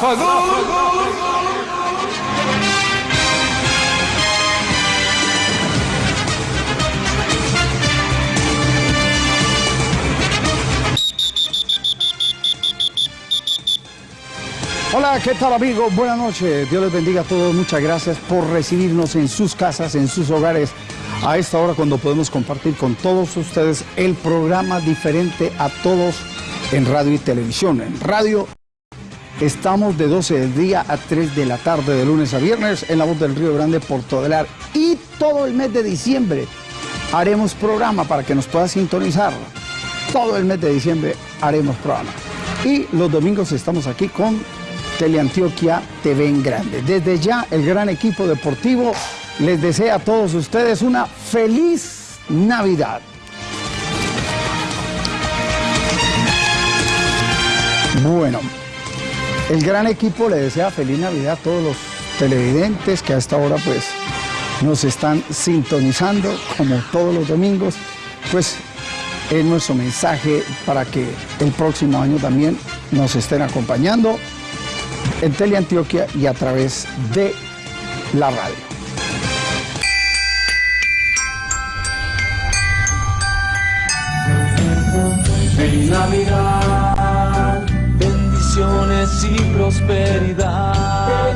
Hola, ¿qué tal amigos? Buenas noches. Dios les bendiga a todos. Muchas gracias por recibirnos en sus casas, en sus hogares, a esta hora cuando podemos compartir con todos ustedes el programa diferente a todos en radio y televisión. En radio estamos de 12 del día a 3 de la tarde, de lunes a viernes, en la voz del Río Grande, Porto Delar. Y todo el mes de diciembre haremos programa para que nos pueda sintonizar. Todo el mes de diciembre haremos programa. Y los domingos estamos aquí con Teleantioquia TV en Grande. Desde ya, el gran equipo deportivo les desea a todos ustedes una feliz Navidad. Bueno, el gran equipo le desea feliz Navidad a todos los televidentes que a esta hora pues nos están sintonizando como todos los domingos. Pues es nuestro mensaje para que el próximo año también nos estén acompañando en Teleantioquia y a través de la radio. Feliz Navidad, bendiciones y prosperidad.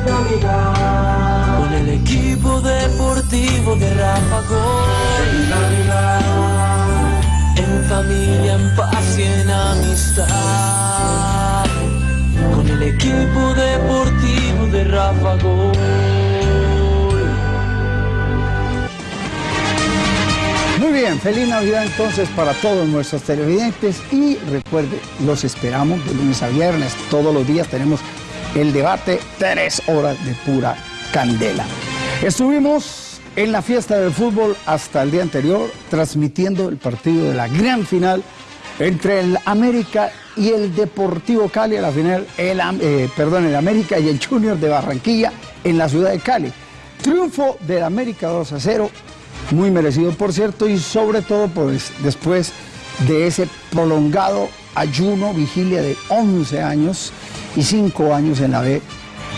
Navidad, con el equipo deportivo de Navidad, en familia, en paz y en amistad. Con el equipo deportivo de Rafa feliz Navidad entonces para todos nuestros televidentes y recuerde, los esperamos de lunes a viernes, todos los días tenemos el debate, tres horas de pura candela. Estuvimos en la fiesta del fútbol hasta el día anterior, transmitiendo el partido de la gran final entre el América y el Deportivo Cali a la final, el, eh, perdón, el América y el Junior de Barranquilla en la ciudad de Cali. Triunfo del América 2 a 0, muy merecido por cierto, y sobre todo pues, después de ese prolongado ayuno, vigilia de 11 años y 5 años en la B,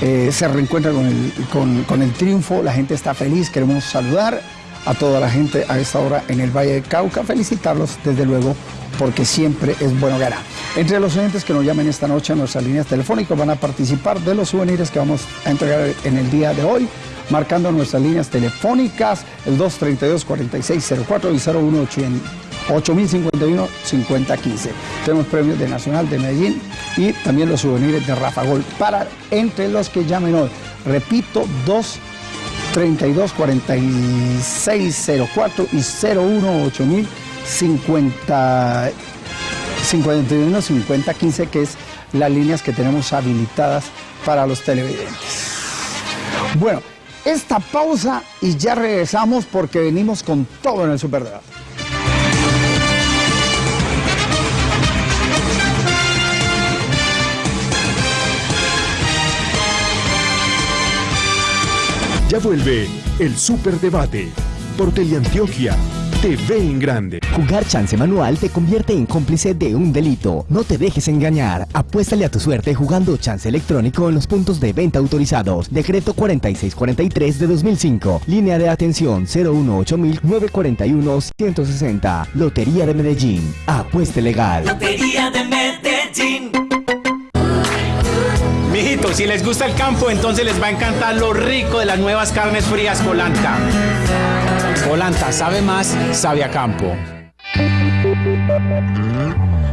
eh, se reencuentra con el, con, con el triunfo, la gente está feliz, queremos saludar a toda la gente a esta hora en el Valle de Cauca, felicitarlos desde luego porque siempre es bueno ganar. Entre los oyentes que nos llamen esta noche a nuestras líneas telefónicas van a participar de los souvenirs que vamos a entregar en el día de hoy, marcando nuestras líneas telefónicas, el 232-4604 y 018-8051-5015. Tenemos premios de Nacional de Medellín y también los souvenirs de Rafa Gol para entre los que llamen hoy. Repito, 2 32 4604 y 018000 50 51 50 15 que es las líneas que tenemos habilitadas para los televidentes. Bueno, esta pausa y ya regresamos porque venimos con todo en el Superdebate. Ya vuelve el Superdebate por Teleantioquia TV en grande. Jugar chance manual te convierte en cómplice de un delito. No te dejes engañar. Apuéstale a tu suerte jugando chance electrónico en los puntos de venta autorizados. Decreto 4643 de 2005. Línea de atención 018-941-160. Lotería de Medellín. Apueste legal. Lotería de Medellín. Si les gusta el campo, entonces les va a encantar lo rico de las nuevas carnes frías Polanta. Polanta sabe más, sabe a campo.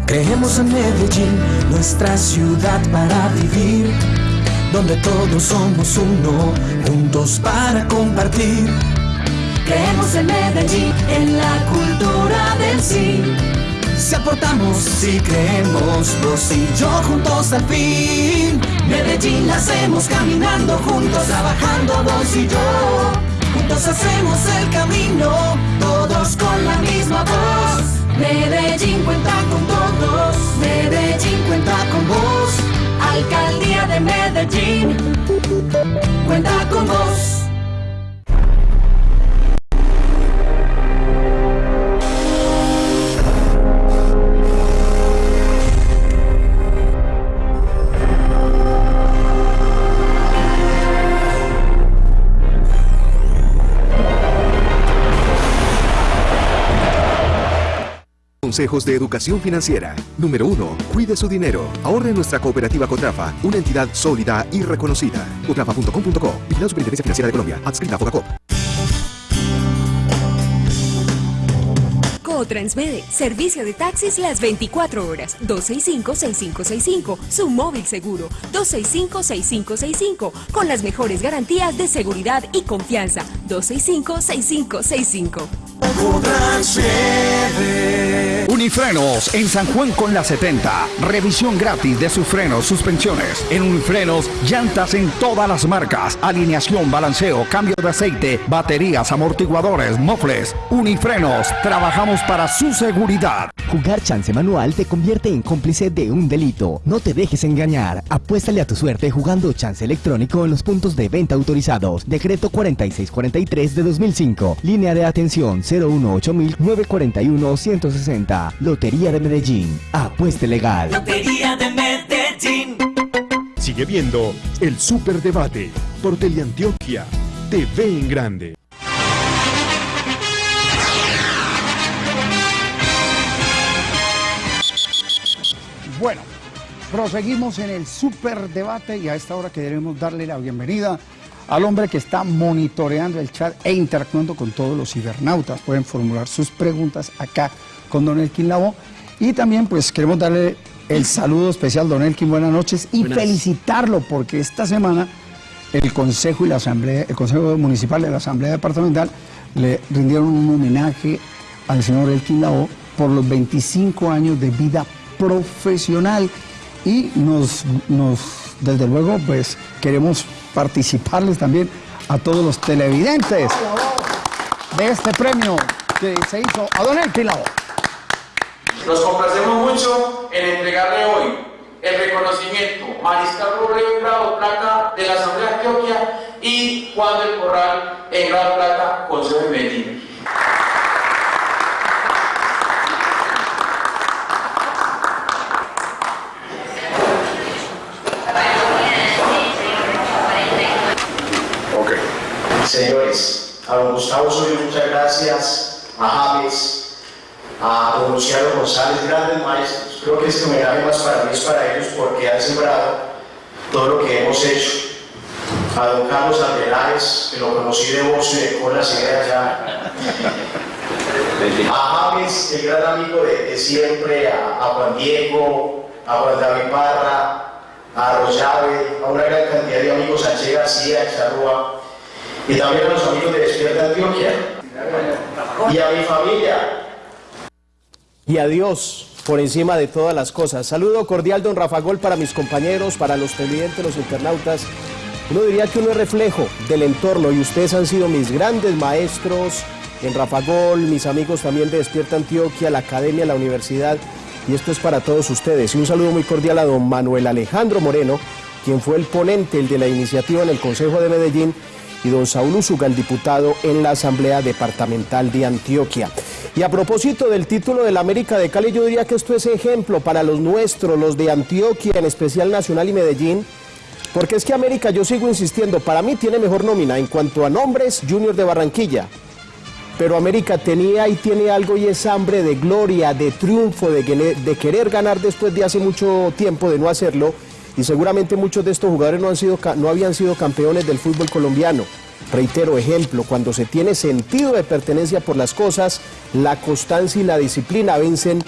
Creemos en Medellín, nuestra ciudad para vivir, donde todos somos uno, juntos para compartir. Creemos en Medellín, en la cultura del sí. Si aportamos, si creemos, vos y yo juntos al fin. Medellín hacemos caminando juntos, trabajando vos y yo. Juntos hacemos el camino, todos con la misma voz. Medellín cuenta con todos, Medellín cuenta con vos. Alcaldía de Medellín, Cuenta con vos. Consejos de educación financiera. Número 1. Cuide su dinero. Ahorre en nuestra cooperativa Cotrafa, una entidad sólida y reconocida. Cotrafa.com.co. Vigilado Superintendencia Financiera de Colombia. Adscrita a Fogacop. Transmede, servicio de taxis las 24 horas, 265-6565, su móvil seguro, 265-6565, con las mejores garantías de seguridad y confianza, 265-6565. Unifrenos en San Juan con la 70. Revisión gratis de sus frenos, suspensiones. En Unifrenos, llantas en todas las marcas. Alineación, balanceo, cambio de aceite, baterías, amortiguadores, mofles. Unifrenos, trabajamos para su seguridad. Jugar chance manual te convierte en cómplice de un delito. No te dejes engañar. Apuéstale a tu suerte jugando chance electrónico en los puntos de venta autorizados. Decreto 4643 de 2005. Línea de atención 018-941-160. Lotería de Medellín. Apueste legal. Lotería de Medellín. Sigue viendo el Superdebate por Teleantioquia. TV en grande. Bueno, proseguimos en el superdebate y a esta hora queremos darle la bienvenida al hombre que está monitoreando el chat e interactuando con todos los cibernautas. Pueden formular sus preguntas acá con Don Elkin Lavo. Y también pues queremos darle el saludo especial, Don Elkin, buenas noches, y felicitarlo porque esta semana el Consejo y la Asamblea, el Consejo Municipal de la Asamblea Departamental le rindieron un homenaje al señor Elkin Lavo por los 25 años de vida profesional y nos, nos desde luego pues queremos participarles también a todos los televidentes de este premio que se hizo a Don Elkin Lavo. Nos complacemos mucho en entregarle hoy el reconocimiento Mariscal Robledo en grado plata de la Asamblea de Antioquia y Juan del Corral en grado plata Consejo de Medellín. Señores, a don Gustavo Osorio muchas gracias, a James, a don Luciano González, grandes maestros. Creo que este homenaje más para mí es para ellos porque han sembrado todo lo que hemos hecho. A don Carlos Andelares, que lo conocí de voz y de cola, se allá. A James, el gran amigo de, siempre, a, Juan Diego, a Juan David Parra, a Rosave, a una gran cantidad de amigos, a Che García, a Charrúa, y también a los amigos de Despierta Antioquia, y a mi familia, y a Dios por encima de todas las cosas. Saludo cordial, don Rafa Gol, para mis compañeros, para los televidentes, los internautas. Uno diría que uno es reflejo del entorno y ustedes han sido mis grandes maestros en Rafa Gol, mis amigos también de Despierta Antioquia, la academia, la universidad. Y esto es para todos ustedes. Y un saludo muy cordial a don Manuel Alejandro Moreno, quien fue el ponente, el de la iniciativa en el Consejo de Medellín, y don Saúl Usuga, el diputado en la Asamblea Departamental de Antioquia. Y a propósito del título del América de Cali, yo diría que esto es ejemplo para los nuestros, los de Antioquia, en especial Nacional y Medellín, porque es que América, yo sigo insistiendo, para mí tiene mejor nómina en cuanto a nombres, Junior de Barranquilla. Pero América tenía y tiene algo y es hambre de gloria, de triunfo, de, de querer ganar después de hace mucho tiempo de no hacerlo y seguramente muchos de estos jugadores no, han sido, no habían sido campeones del fútbol colombiano. Reitero, ejemplo, cuando se tiene sentido de pertenencia por las cosas, la constancia y la disciplina vencen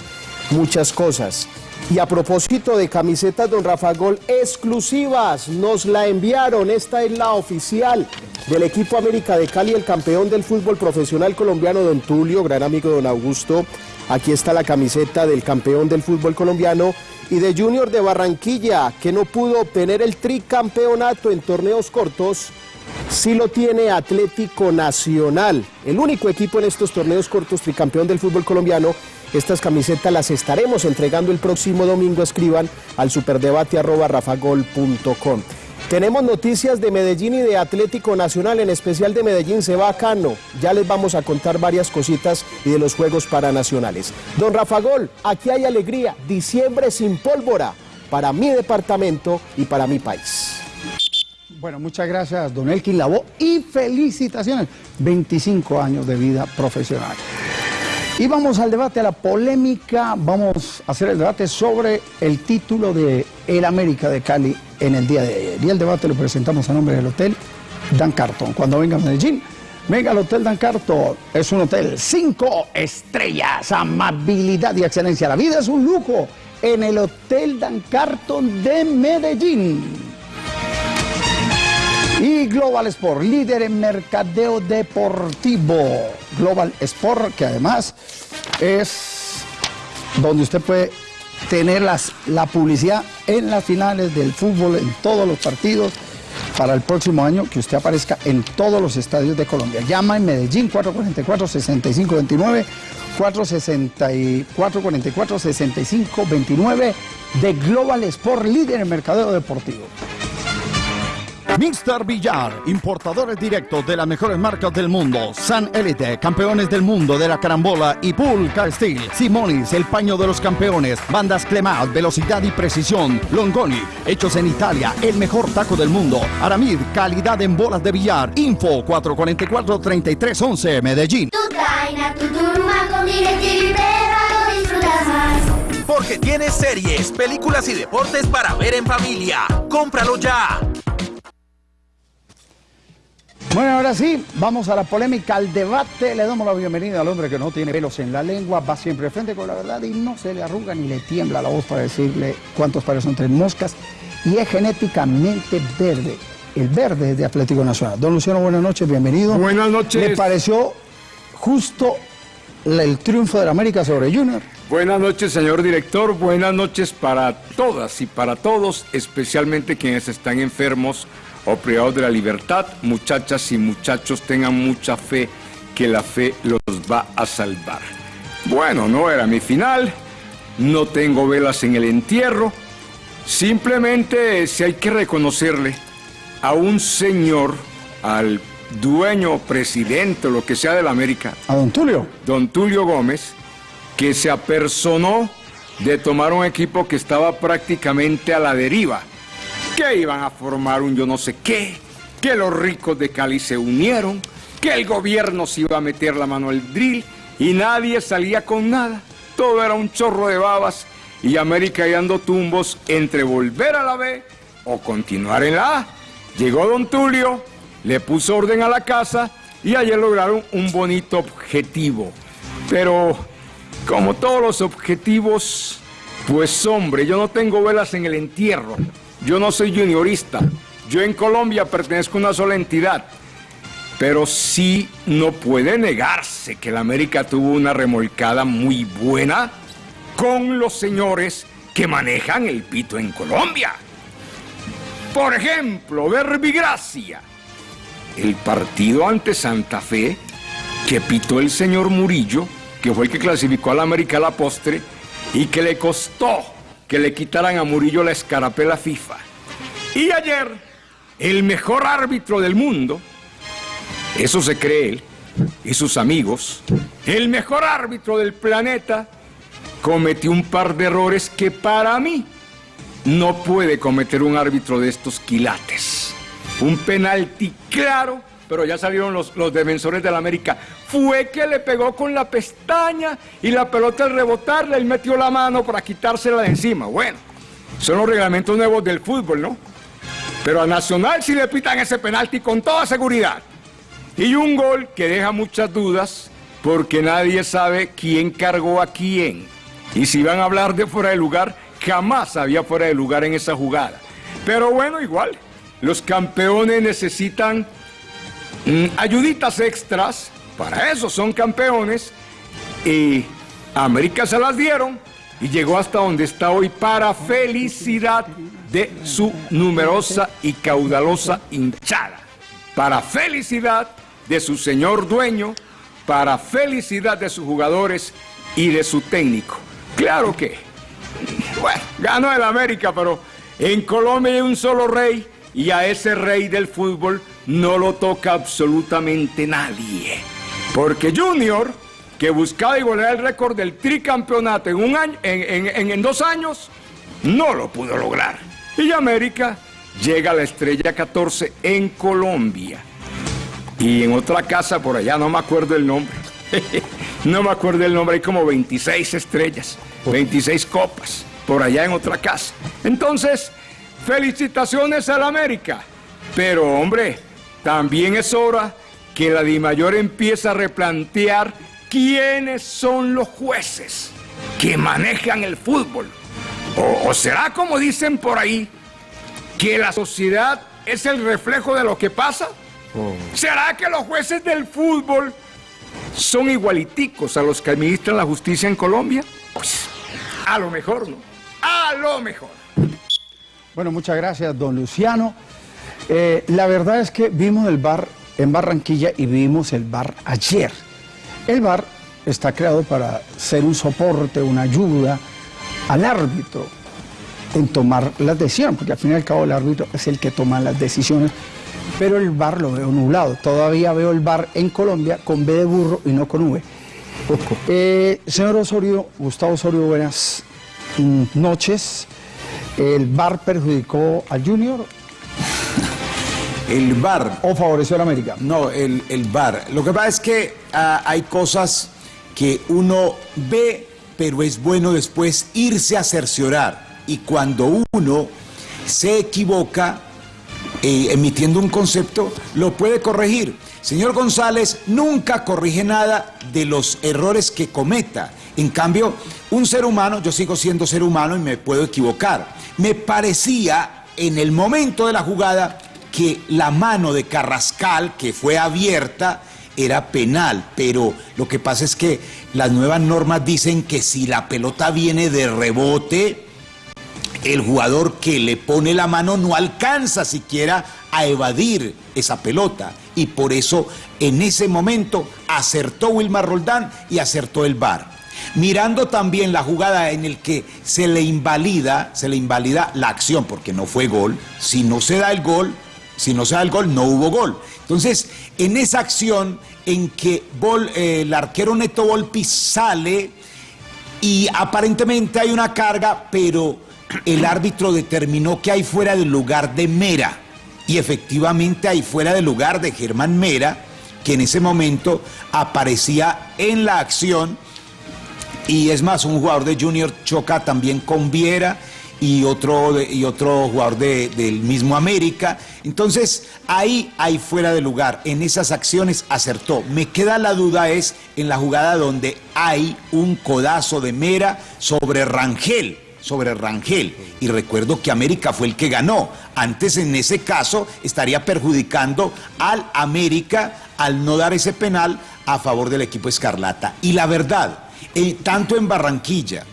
muchas cosas. Y a propósito de camisetas, don Rafa Gol, exclusivas, nos la enviaron, esta es la oficial del equipo América de Cali, el campeón del fútbol profesional colombiano, don Tulio, gran amigo don Augusto. Aquí está la camiseta del campeón del fútbol colombiano y de Junior de Barranquilla, que no pudo obtener el tricampeonato en torneos cortos, sí lo tiene Atlético Nacional, el único equipo en estos torneos cortos tricampeón del fútbol colombiano. Estas camisetas las estaremos entregando el próximo domingo. Escriban al superdebate.rafagol.com. Tenemos noticias de Medellín y de Atlético Nacional, en especial de Medellín, se va a Cano. Ya les vamos a contar varias cositas y de los Juegos Paranacionales. Don Rafa Gol, aquí hay alegría, diciembre sin pólvora para mi departamento y para mi país. Bueno, muchas gracias, don Elkin Lavó, y felicitaciones. 25 años de vida profesional. Y vamos al debate, a la polémica. Vamos a hacer el debate sobre el título de El América de Cali en el día de ayer. Y el debate lo presentamos a nombre del Hotel Dan Carton. Cuando venga a Medellín, venga al Hotel Dan Carton. Es un hotel cinco estrellas, amabilidad y excelencia. La vida es un lujo en el Hotel Dan Carton de Medellín. Y Global Sport, líder en mercadeo deportivo. Global Sport, que además es donde usted puede tener las, la publicidad en las finales del fútbol, en todos los partidos, para el próximo año, que usted aparezca en todos los estadios de Colombia. Llama en Medellín 444-6529, 444-6529 de Global Sport, líder en mercadeo deportivo. Mr. Villar, importadores directos de las mejores marcas del mundo. San Elite, campeones del mundo de la carambola y Pool Car Steel. Simonis, el paño de los campeones. Bandas Clemat, velocidad y precisión. Longoni, hechos en Italia, el mejor taco del mundo. Aramid, calidad en bolas de billar. Info 444-3311, Medellín. Tu traina, tu turma con DirecTV lo disfrutas más. Porque tienes series, películas y deportes para ver en familia. ¡Cómpralo ya! Bueno, ahora sí, vamos a la polémica, al debate. Le damos la bienvenida al hombre que no tiene pelos en la lengua, va siempre de frente con la verdad y no se le arruga ni le tiembla la voz para decirle cuántos pares son tres moscas. Y es genéticamente verde. El verde de Atlético Nacional. Don Luciano, buenas noches, bienvenido. Buenas noches. ¿Le pareció justo el triunfo de la América sobre Junior? Buenas noches, señor director. Buenas noches para todas y para todos, especialmente quienes están enfermos o privados de la libertad. Muchachas y muchachos, tengan mucha fe que la fe los va a salvar. Bueno, no era mi final, no tengo velas en el entierro, simplemente si hay que reconocerle a un señor, al dueño, presidente, o lo que sea de la América. ¿A don Tulio? Don Tulio Gómez, que se apersonó de tomar un equipo que estaba prácticamente a la deriva que iban a formar un yo no sé qué, que los ricos de Cali se unieron, que el gobierno se iba a meter la mano al drill y nadie salía con nada. Todo era un chorro de babas y América dando tumbos entre volver a la B o continuar en la A. Llegó don Tulio, le puso orden a la casa y ayer lograron un bonito objetivo. Pero como todos los objetivos, pues hombre, yo no tengo velas en el entierro. Yo no soy juniorista. Yo en Colombia pertenezco a una sola entidad. Pero sí no puede negarse que la América tuvo una remolcada muy buena con los señores que manejan el pito en Colombia. Por ejemplo, Verbigracia, el partido ante Santa Fe que pitó el señor Murillo, que fue el que clasificó a la América a la postre y que le costó que le quitaran a Murillo la escarapela FIFA. Y ayer, el mejor árbitro del mundo, eso se cree él y sus amigos, el mejor árbitro del planeta, cometió un par de errores que para mí no puede cometer un árbitro de estos quilates. Un penalti claro pero ya salieron los, los defensores de la América. Fue que le pegó con la pestaña y la pelota al rebotarle, él metió la mano para quitársela de encima. Bueno, son los reglamentos nuevos del fútbol, ¿no? Pero a Nacional sí le pitan ese penalti con toda seguridad. Y un gol que deja muchas dudas porque nadie sabe quién cargó a quién. Y si van a hablar de fuera de lugar, jamás había fuera de lugar en esa jugada. Pero bueno, igual, los campeones necesitan ayuditas extras, para eso son campeones, y América se las dieron y llegó hasta donde está hoy para felicidad de su numerosa y caudalosa hinchada, para felicidad de su señor dueño, para felicidad de sus jugadores y de su técnico. Claro que, bueno, ganó el América, pero en Colombia hay un solo rey y a ese rey del fútbol no lo toca absolutamente nadie. Porque Junior, que buscaba igualar el récord del tricampeonato en, un año, en, dos años, no lo pudo lograr. Y América llega a la estrella 14 en Colombia. Y en otra casa por allá, no me acuerdo el nombre. No me acuerdo el nombre, hay como 26 estrellas, 26 copas, por allá en otra casa. Entonces, felicitaciones al América. Pero hombre, también es hora que la DIMAYOR empiece a replantear quiénes son los jueces que manejan el fútbol. O, o será como dicen por ahí, que la sociedad es el reflejo de lo que pasa. ¿Será que los jueces del fútbol son igualiticos a los que administran la justicia en Colombia? Pues, a lo mejor no. A lo mejor. Bueno, muchas gracias, don Luciano. Eh, la verdad es que vimos el bar en Barranquilla y vimos el bar ayer. El bar está creado para ser un soporte, una ayuda al árbitro en tomar las decisiones, porque al fin y al cabo el árbitro es el que toma las decisiones, pero el bar lo veo nublado. Todavía veo el bar en Colombia con B de burro y no con V. Eh, señor Osorio, Gustavo Osorio, buenas noches. ¿El bar perjudicó al Junior? El VAR. ¿O favoreció a la América? No, el, el VAR. Lo que pasa es que ah, hay cosas que uno ve, pero es bueno después irse a cerciorar. Y cuando uno se equivoca eh, emitiendo un concepto, lo puede corregir. Señor González nunca corrige nada de los errores que cometa. En cambio, un ser humano, yo sigo siendo ser humano y me puedo equivocar. Me parecía en el momento de la jugada que la mano de Carrascal, que fue abierta, era penal, pero lo que pasa es que las nuevas normas dicen que si la pelota viene de rebote, el jugador que le pone la mano no alcanza siquiera a evadir esa pelota. Y por eso en ese momento acertó Wilmar Roldán y acertó el VAR. Mirando también la jugada en el que se le invalida, se le invalida la acción porque no fue gol. Si no se da el gol, si no se da el gol, no hubo gol. Entonces, en esa acción en que el arquero Neto Volpi sale y aparentemente hay una carga, pero el árbitro determinó que hay fuera del lugar de Mera. Y efectivamente hay fuera del lugar de Germán Mera, que en ese momento aparecía en la acción. Y es más, un jugador de Junior choca también con Viera y otro, y otro jugador de- del mismo América. Entonces, ahí hay fuera de lugar. En esas acciones acertó. Me queda la duda es en la jugada donde hay un codazo de Mera sobre Rangel sobre Rangel. Y recuerdo que América fue el que ganó. Antes, en ese caso, estaría perjudicando al América al no dar ese penal a favor del equipo Escarlata. Y la verdad, eh, tanto en Barranquilla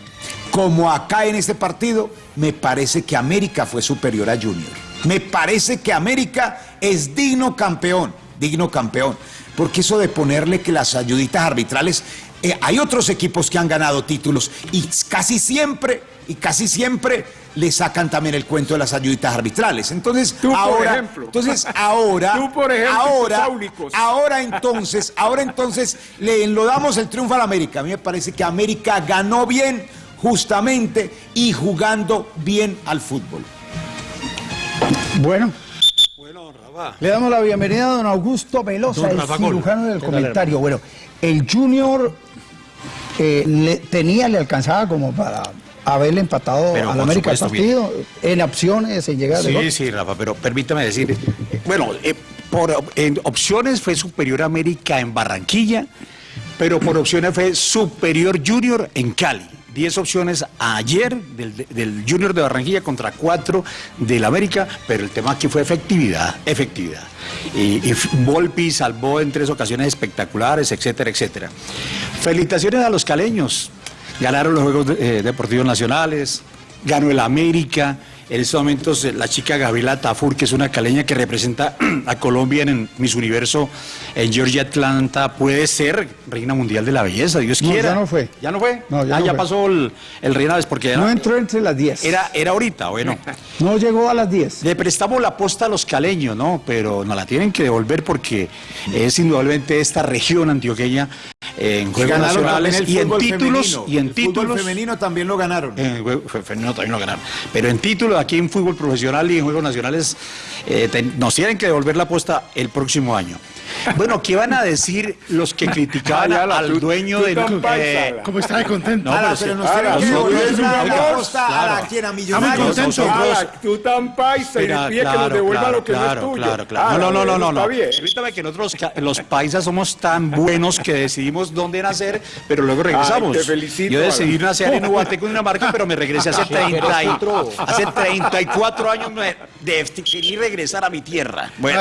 como acá en este partido, me parece que América fue superior a Junior. Me parece que América es digno campeón, digno campeón. Porque eso de ponerle que las ayuditas arbitrales, eh, hay otros equipos que han ganado títulos y casi siempre, y casi siempre le sacan también el cuento de las ayuditas arbitrales. Entonces, Tú, por ahora, ejemplo. entonces ahora, Tú, por ejemplo, ahora, ahora entonces, ahora entonces le enlodamos el triunfo a la América. A mí me parece que América ganó bien, justamente, y jugando bien al fútbol. Bueno. Le damos la bienvenida a don Augusto Velosa, Don el cirujano del ¿Qué tal, comentario. Bueno, el Junior eh, le, tenía, le alcanzaba como para haberle empatado Pero a la por América el partido en opciones, en llegar de Sí, sí, Rafa, pero permítame decir, eh, bueno, eh, por en opciones fue superior a América en Barranquilla, pero por opciones fue superior Junior en Cali. 10 opciones ayer del, del Junior de Barranquilla contra 4 del América, pero el tema aquí fue efectividad, efectividad. Y, y Volpi salvó en tres ocasiones espectaculares, etcétera, etcétera. Felicitaciones a los caleños. Ganaron los Juegos eh, Deportivos Nacionales, ganó el América. En estos momentos la chica Gabriela Tafur, que es una caleña que representa a Colombia en Miss Universo en Georgia Atlanta, puede ser reina mundial de la belleza, Dios No, quiera. ya no fue. ¿Ya no fue? No, ya ah, no ya fue. pasó el, el reina porque ya No entró entre las 10. era, era ahorita, bueno. No llegó a las 10. Le prestamos la posta a los caleños, ¿no? Pero nos la tienen que devolver porque es indudablemente esta región antioqueña en Juegos Ganaron Nacionales y en títulos femenino. y en El fútbol títulos femenino también lo ganaron. en el juego femenino también lo ganaron. Pero en títulos, aquí en fútbol profesional y en juegos nacionales, eh, ten- nos tienen que devolver la apuesta el próximo año. Bueno, ¿qué van a decir los que criticaban Ay, ala, al tú- dueño tú del... ala. ¿Cómo está de contento? No, Ala, pero, nos Ala, tienen que devolver una Oiga, costa a la claro. quien a Estamos millonarios. Ala, tú tan paisa y le pide que nos claro, devuelva claro, lo que no claro, es tuyo. Claro, claro. Ala, No, no, no, no, no. Permítame que nosotros, los paisas, somos tan buenos que decidimos dónde nacer, pero luego regresamos. Ay, te felicito, Yo decidí Ala. nacer en Ubateco, Dinamarca, pero me regresé hace, 30 y- hace 34 años me decidí regresar a mi tierra. Bueno,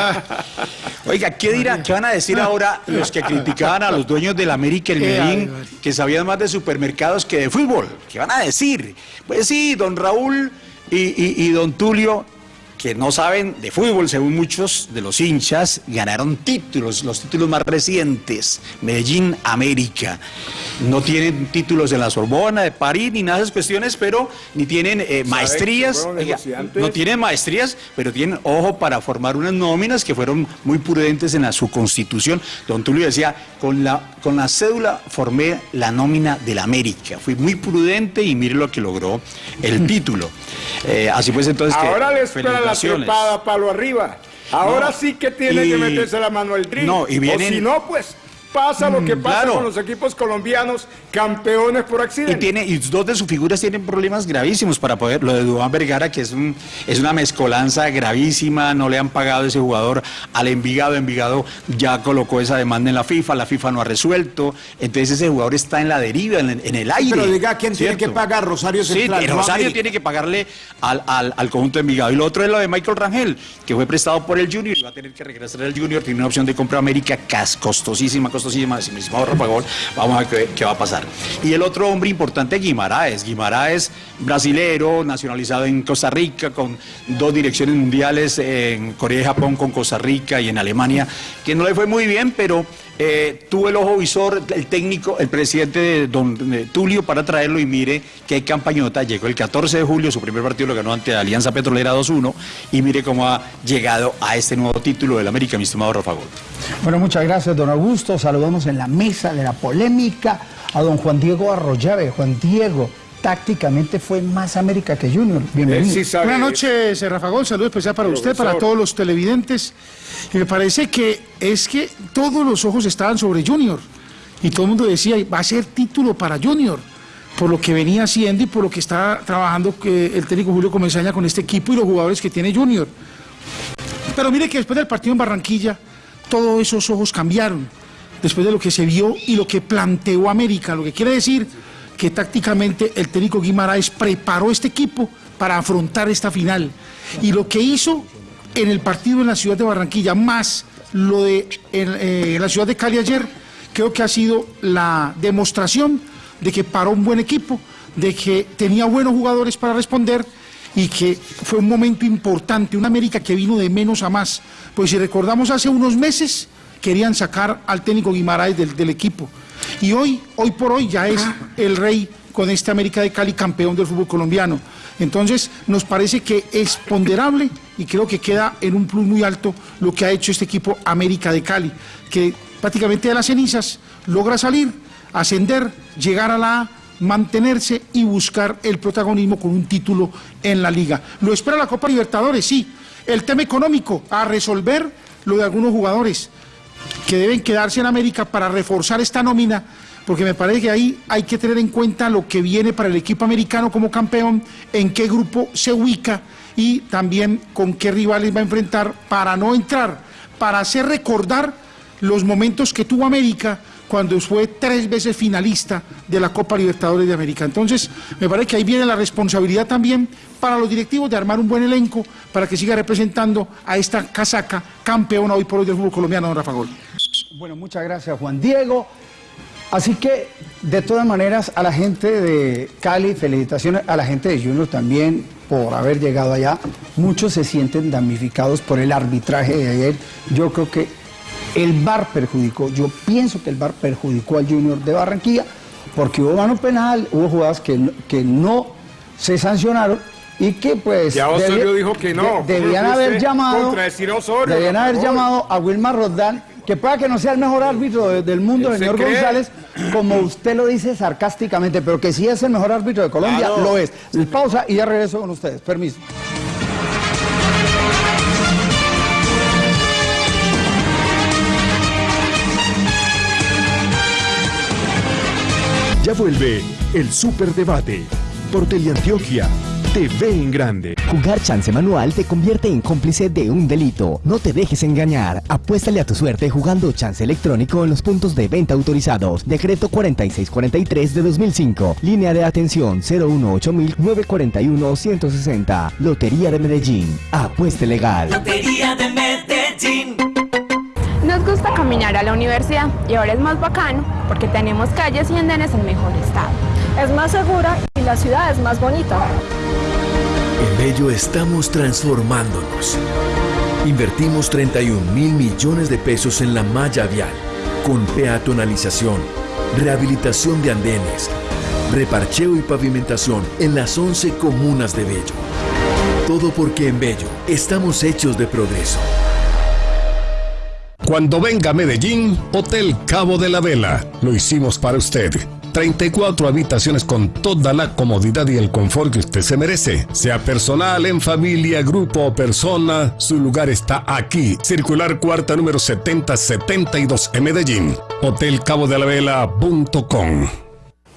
oiga, ¿qué dirán? ¿Qué van a decir ahora los que criticaban a los dueños del América y el Medellín, que sabían más de supermercados que de fútbol? ¿Qué van a decir? Pues sí, don Raúl y, y- y don Tulio que no saben de fútbol, según muchos de los hinchas, ganaron títulos, los títulos más recientes, Medellín, América. No tienen títulos en la Sorbona, de París, ni nada de esas cuestiones, pero ni tienen eh, maestrías. no tienen maestrías, pero tienen ojo para formar unas nóminas que fueron muy prudentes en la, su constitución. Don Tulio decía, con la, con la cédula formé la nómina del América. Fui muy prudente y mire lo que logró el título. Eh, así pues entonces... que Ahora espera la trepada palo arriba. Ahora No, sí que tiene y- que meterse la mano al drill. No, y vienen- O si no, pues pasa lo que Mm, pasa claro. con los equipos colombianos, campeones por Y, accidente. tiene, y dos de sus figuras tienen problemas gravísimos para poder. Lo de Dubán Vergara, que es, un, es una mezcolanza gravísima, no le han pagado ese jugador al Envigado. Envigado ya colocó esa demanda en la FIFA, la FIFA no ha resuelto. Entonces ese jugador está en la deriva, en, en el aire. Pero diga quién tiene que pagar, Rosario Sí, Central. y no Rosario América. tiene que pagarle al, al, al conjunto de Envigado. Y lo otro es lo de Michael Rangel, que fue prestado por el Junior y va a tener que regresar al Junior. Tiene una opción de compra América cas- costosísima, costosísima. Si me dice, "Ahorra, por favor, vamos a ver qué, qué va a pasar. Y el otro hombre importante, Guimaraes. Guimaraes, brasilero, nacionalizado en Costa Rica, con dos direcciones mundiales en Corea y Japón, con Costa Rica y en Alemania, que no le fue muy bien, pero eh, tuvo el ojo visor, el técnico, el presidente de don Tulio para traerlo y mire qué campañota. Llegó el 14 de julio, su primer partido lo ganó ante Alianza Petrolera 2-1 y mire cómo ha llegado a este nuevo título del América, mi estimado Rafa Gol. Bueno, muchas gracias, don Augusto. Saludamos en la mesa de la polémica a don Juan Diego Arroyave. Juan Diego, tácticamente fue más América que Junior. Bienvenido. Buenas noches, eh, Rafa Gol. Saludo especial para usted, para todos los televidentes. Y me parece que es que todos los ojos estaban sobre Junior. Y todo el mundo decía, va a ser título para Junior. Por lo que venía haciendo y por lo que está trabajando eh, el técnico Julio Comesaña con este equipo y los jugadores que tiene Junior. Pero mire que después del partido en Barranquilla, todos esos ojos cambiaron. Después de lo que se vio y lo que planteó América. Lo que quiere decir que tácticamente el técnico Guimaraes preparó este equipo para afrontar esta final. Y lo que hizo en el partido en la ciudad de Barranquilla, más lo de en, eh, la ciudad de Cali ayer, creo que ha sido la demostración de que paró un buen equipo, de que tenía buenos jugadores para responder y que fue un momento importante, una América que vino de menos a más. Pues si recordamos hace unos meses, querían sacar al técnico Guimaraes del, del equipo. Y hoy, hoy por hoy ya es el rey con este América de Cali campeón del fútbol colombiano. Entonces, nos parece que es ponderable y creo que queda en un plus muy alto lo que ha hecho este equipo América de Cali, que prácticamente de las cenizas logra salir, ascender, llegar a la A, mantenerse y buscar el protagonismo con un título en la liga. Lo espera la Copa Libertadores, sí. El tema económico, a resolver lo de algunos jugadores que deben quedarse en América para reforzar esta nómina, porque me parece que ahí hay que tener en cuenta lo que viene para el equipo americano como campeón, en qué grupo se ubica y también con qué rivales va a enfrentar para no entrar, para hacer recordar los momentos que tuvo América cuando fue tres veces finalista de la Copa Libertadores de América. Entonces, me parece que ahí viene la responsabilidad también para los directivos de armar un buen elenco para que siga representando a esta casaca campeona hoy por hoy del fútbol colombiano, don Rafa Gol. Bueno, muchas gracias, Juan Diego. Así que, de todas maneras, a la gente de Cali, felicitaciones, a la gente de Junior también por haber llegado allá. Muchos se sienten damnificados por el arbitraje de ayer. Yo creo que el VAR perjudicó, yo pienso que el VAR perjudicó al Junior de Barranquilla, porque hubo mano penal, hubo jugadas que, no- que no se sancionaron y que pues Ya Osorio dijo que no. de- ¿Cómo debían haber llamado Osorio, debían haber llamado a Wilmar Roldán que pueda que no sea el mejor árbitro de- del mundo, ¿Él se señor? González, como usted lo dice sarcásticamente, pero que sí es el mejor árbitro de Colombia, Claro. lo es. Pausa y ya regreso con ustedes. Permiso. Vuelve el Superdebate por Teleantioquia. TV en grande. Jugar chance manual te convierte en cómplice de un delito. No te dejes engañar. Apuéstale a tu suerte jugando chance electrónico en los puntos de venta autorizados. Decreto 4643 de 2005. Línea de atención 018-941-160. Lotería de Medellín. Apueste legal. Lotería de Medellín. Nos gusta caminar a la universidad y ahora es más bacano porque tenemos calles y andenes en mejor estado. Es más segura y la ciudad es más bonita. En Bello estamos transformándonos. Invertimos 31 mil millones de pesos en la malla vial, con peatonalización, rehabilitación de andenes, reparcheo y pavimentación en las 11 comunas de Bello. Todo porque en Bello estamos hechos de progreso. Cuando venga a Medellín, Hotel Cabo de la Vela. Lo hicimos para usted. 34 habitaciones con toda la comodidad y el confort que usted se merece. Sea personal, en familia, grupo o persona, su lugar está aquí. Circular cuarta número 7072 en Medellín. Hotelcabodelavela.com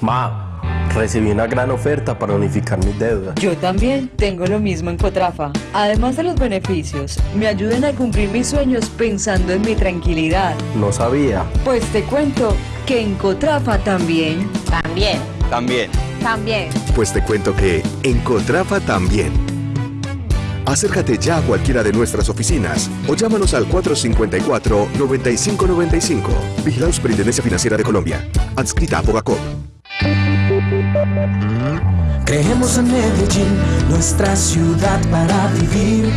Ma, recibí una gran oferta para unificar mis deudas. Yo también tengo lo mismo en Cotrafa. Además de los beneficios, me ayudan a cumplir mis sueños pensando en mi tranquilidad. No sabía. Pues te cuento que en Cotrafa también. También. También. También. Pues te cuento que en Cotrafa también. Acércate ya a cualquiera de nuestras oficinas o llámanos al 454-9595. Vigilado Superintendencia Financiera de Colombia. Adscrita a Bogacop. Creemos en Medellín, nuestra ciudad para vivir,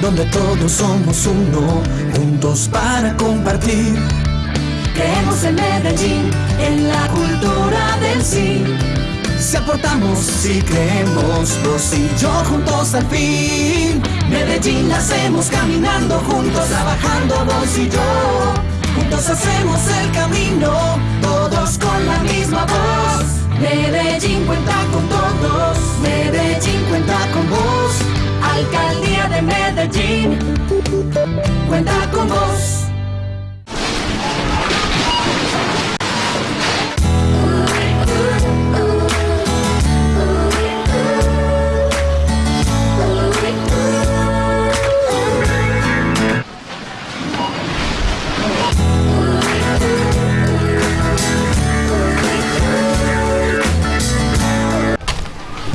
donde todos somos uno, juntos para compartir. Creemos en Medellín, en la cultura del sí. Si aportamos, si creemos, vos y yo juntos al fin. Medellín la hacemos caminando juntos, trabajando vos y yo. Juntos hacemos el camino, todos con la misma voz. Medellín cuenta con todos, Medellín cuenta con vos. Alcaldía de Medellín, cuenta con vos.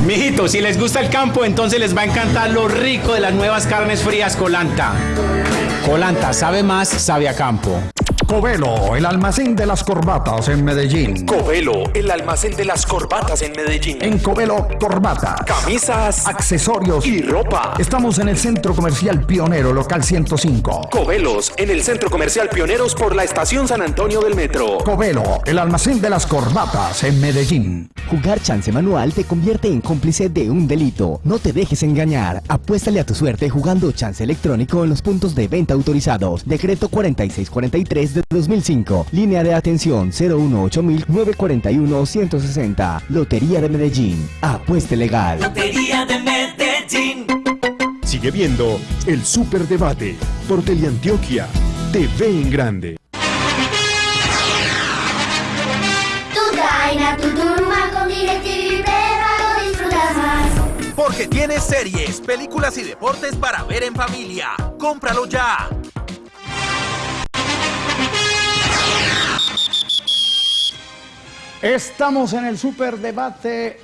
Mijitos, si les gusta el campo, entonces les va a encantar lo rico de las nuevas carnes frías Colanta. Colanta, sabe más, sabe a campo. Covelo, el almacén de las corbatas en Medellín. Covelo, el almacén de las corbatas en Medellín. En Covelo, corbatas, Camisas, accesorios y ropa. Estamos en el Centro Comercial Pionero, local 105. Covelos, en el Centro Comercial Pioneros por la Estación San Antonio del Metro. Covelo, el almacén de las corbatas en Medellín. Jugar chance manual te convierte en cómplice de un delito. No te dejes engañar. Apuéstale a tu suerte jugando chance electrónico en los puntos de venta autorizados. Decreto 4643 de 2005. Línea de atención 018-941-160. Lotería de Medellín. Apueste legal. Lotería de Medellín. Sigue viendo el Superdebate por Teleantioquia. TV en grande. Tu traina, tu turma con DirecTV prepago disfrutas más. Porque tienes series, películas y deportes para ver en familia. ¡Cómpralo ya! Estamos en el superdebate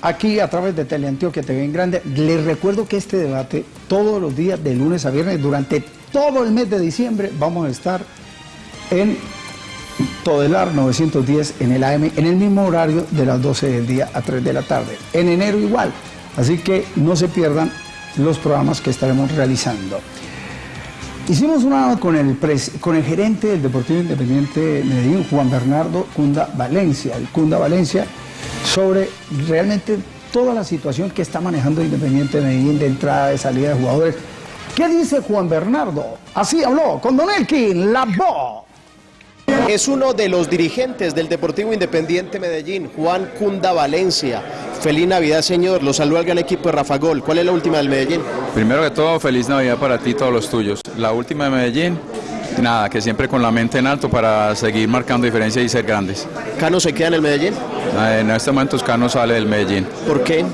aquí a través de Teleantioquia TV en Grande. Les recuerdo que este debate todos los días de lunes a viernes durante todo el mes de diciembre vamos a estar en Todelar 910 en el AM en el mismo horario de las 12 del día a 3 de la tarde. En enero igual. Así que no se pierdan los programas que estaremos realizando. Hicimos una con el, pres- con el gerente del Deportivo Independiente de Medellín, Juan Bernardo Cunda Valencia, el Cunda Valencia, sobre realmente toda la situación que está manejando Independiente de Medellín de entrada, de salida de jugadores. ¿Qué dice Juan Bernardo? Así habló con Don Elkin, la voz. Es uno de los dirigentes del Deportivo Independiente Medellín, Juan Cunda Valencia. Feliz Navidad, señor. Lo saluda el gran equipo de Rafa Gol. ¿Cuál es la última del Medellín? Primero que todo, feliz Navidad para ti y todos los tuyos. La última de Medellín, nada, que siempre con la mente en alto para seguir marcando diferencia y ser grandes. ¿Cano se queda en el Medellín? Eh, En este momento Cano sale del Medellín. ¿Por qué?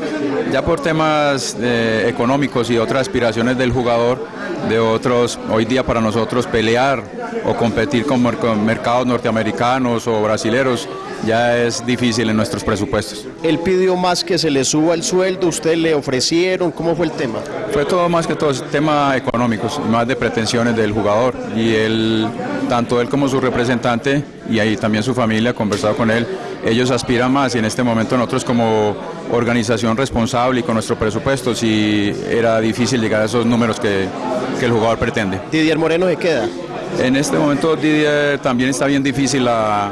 Ya por temas eh, económicos y otras aspiraciones del jugador, de otros, hoy día para nosotros pelear o competir con, mer- con mercados norteamericanos o brasileros ya es difícil en nuestros presupuestos. Él pidió más que se le suba el sueldo, usted le ofrecieron, ¿cómo fue el tema? Fue todo más que todo tema económicos, más de pretensiones del jugador y él, tanto él como su representante y ahí también su familia, conversado con él, ellos aspiran más y en este momento nosotros como organización responsable y con nuestro presupuesto sí era difícil llegar a esos números que, que el jugador pretende. Didier Moreno se queda. En este momento Didier también está bien difícil la-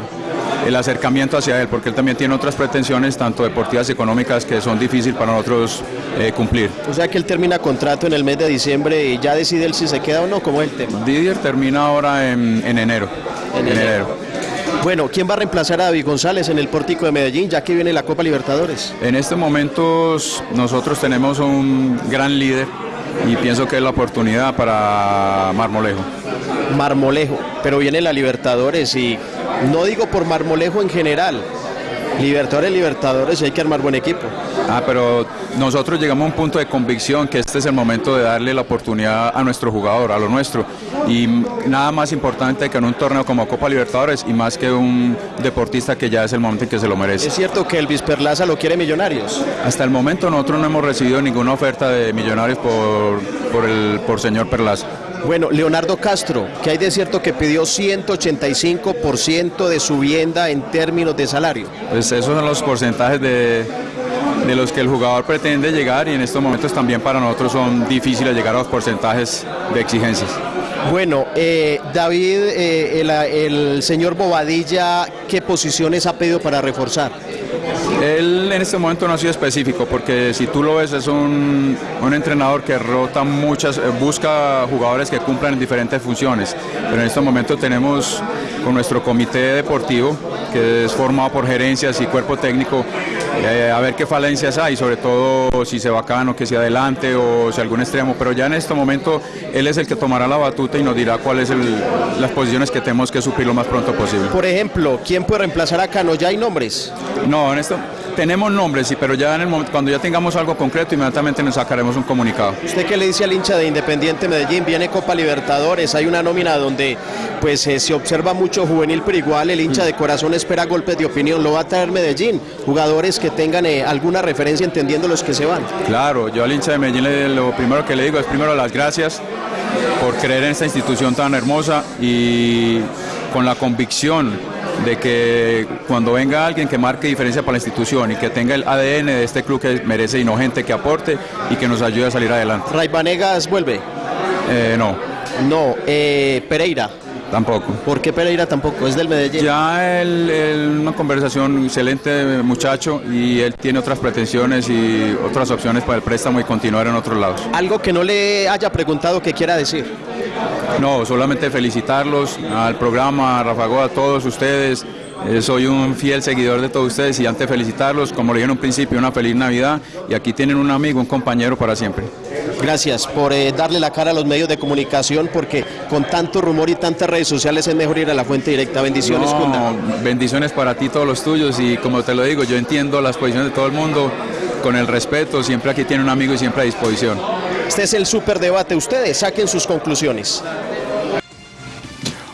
el acercamiento hacia él, porque él también tiene otras pretensiones, tanto deportivas y económicas, que son difíciles para nosotros eh, cumplir. O sea que él termina contrato en el mes de diciembre y ya decide él si se queda o no, ¿cómo es el tema? Didier termina ahora en, en enero. En enero. Bueno, ¿quién va a reemplazar a David González en el pórtico de Medellín, ya que viene la Copa Libertadores? En estos momentos nosotros tenemos un gran líder y pienso que es la oportunidad para Marmolejo. Marmolejo, pero viene la Libertadores y no digo por Marmolejo en general. Libertadores, Libertadores, hay que armar buen equipo. Ah, pero nosotros llegamos a un punto de convicción que este es el momento de darle la oportunidad a nuestro jugador, a lo nuestro. Y nada más importante que en un torneo como Copa Libertadores y más que un deportista que ya es el momento en que se lo merece. Es cierto que Elvis Perlaza lo quiere Millonarios. Hasta el momento nosotros no hemos recibido ninguna oferta de millonarios por, por el por señor Perlaza. Bueno, Leonardo Castro, que hay de cierto que pidió 185% de su vivienda en términos de salario. Pues esos son los porcentajes de, de los que el jugador pretende llegar y en estos momentos también para nosotros son difíciles llegar a los porcentajes de exigencias. Bueno, eh, David, eh, el, el señor Bobadilla, ¿qué posiciones ha pedido para reforzar? Él en este momento no ha sido específico porque si tú lo ves es un, un entrenador que rota muchas, eh, busca jugadores que cumplan en diferentes funciones, pero en este momento tenemos con nuestro comité deportivo que es formado por gerencias y cuerpo técnico eh, a ver qué falencias hay, sobre todo si se va Cano, que sea adelante o si algún extremo, pero ya en este momento él es el que tomará la batuta y nos dirá cuáles son las posiciones que tenemos que suplir lo más pronto posible. Por ejemplo, ¿quién puede reemplazar a Cano? ¿Ya hay nombres? No, en esto tenemos nombres, sí, pero ya en el momento, cuando ya tengamos algo concreto, inmediatamente nos sacaremos un comunicado. ¿Usted qué le dice al hincha de Independiente Medellín? Viene Copa Libertadores, hay una nómina donde pues eh, se observa mucho juvenil, pero igual el hincha de corazón espera golpes de opinión. Lo va a traer Medellín, jugadores que tengan eh, alguna referencia entendiendo los que se van. Claro, yo al hincha de Medellín le- lo primero que le digo es primero las gracias por creer en esta institución tan hermosa y con la convicción de que cuando venga alguien que marque diferencia para la institución y que tenga el ADN de este club que merece y no gente que aporte y que nos ayude a salir adelante. Ray Vanegas vuelve. Eh, no. No, eh, Pereira. Tampoco. ¿Por qué Pereira tampoco? Es del Medellín. Ya él, él, una conversación excelente muchacho y él tiene otras pretensiones y otras opciones para el préstamo y continuar en otros lados. Algo que no le haya preguntado que quiera decir. No, solamente felicitarlos al programa, a Rafa Goa, a todos ustedes. Eh, soy un fiel seguidor de todos ustedes y antes de felicitarlos, como le dije en un principio, una feliz Navidad y aquí tienen un amigo, un compañero para siempre. Gracias por eh, darle la cara a los medios de comunicación porque con tanto rumor y tantas redes sociales es mejor ir a la fuente directa. Bendiciones, No, Cunda. bendiciones para ti, todos los tuyos y como te lo digo, yo entiendo las posiciones de todo el mundo con el respeto, siempre aquí tiene un amigo y siempre a disposición. Este es el superdebate. Ustedes saquen sus conclusiones.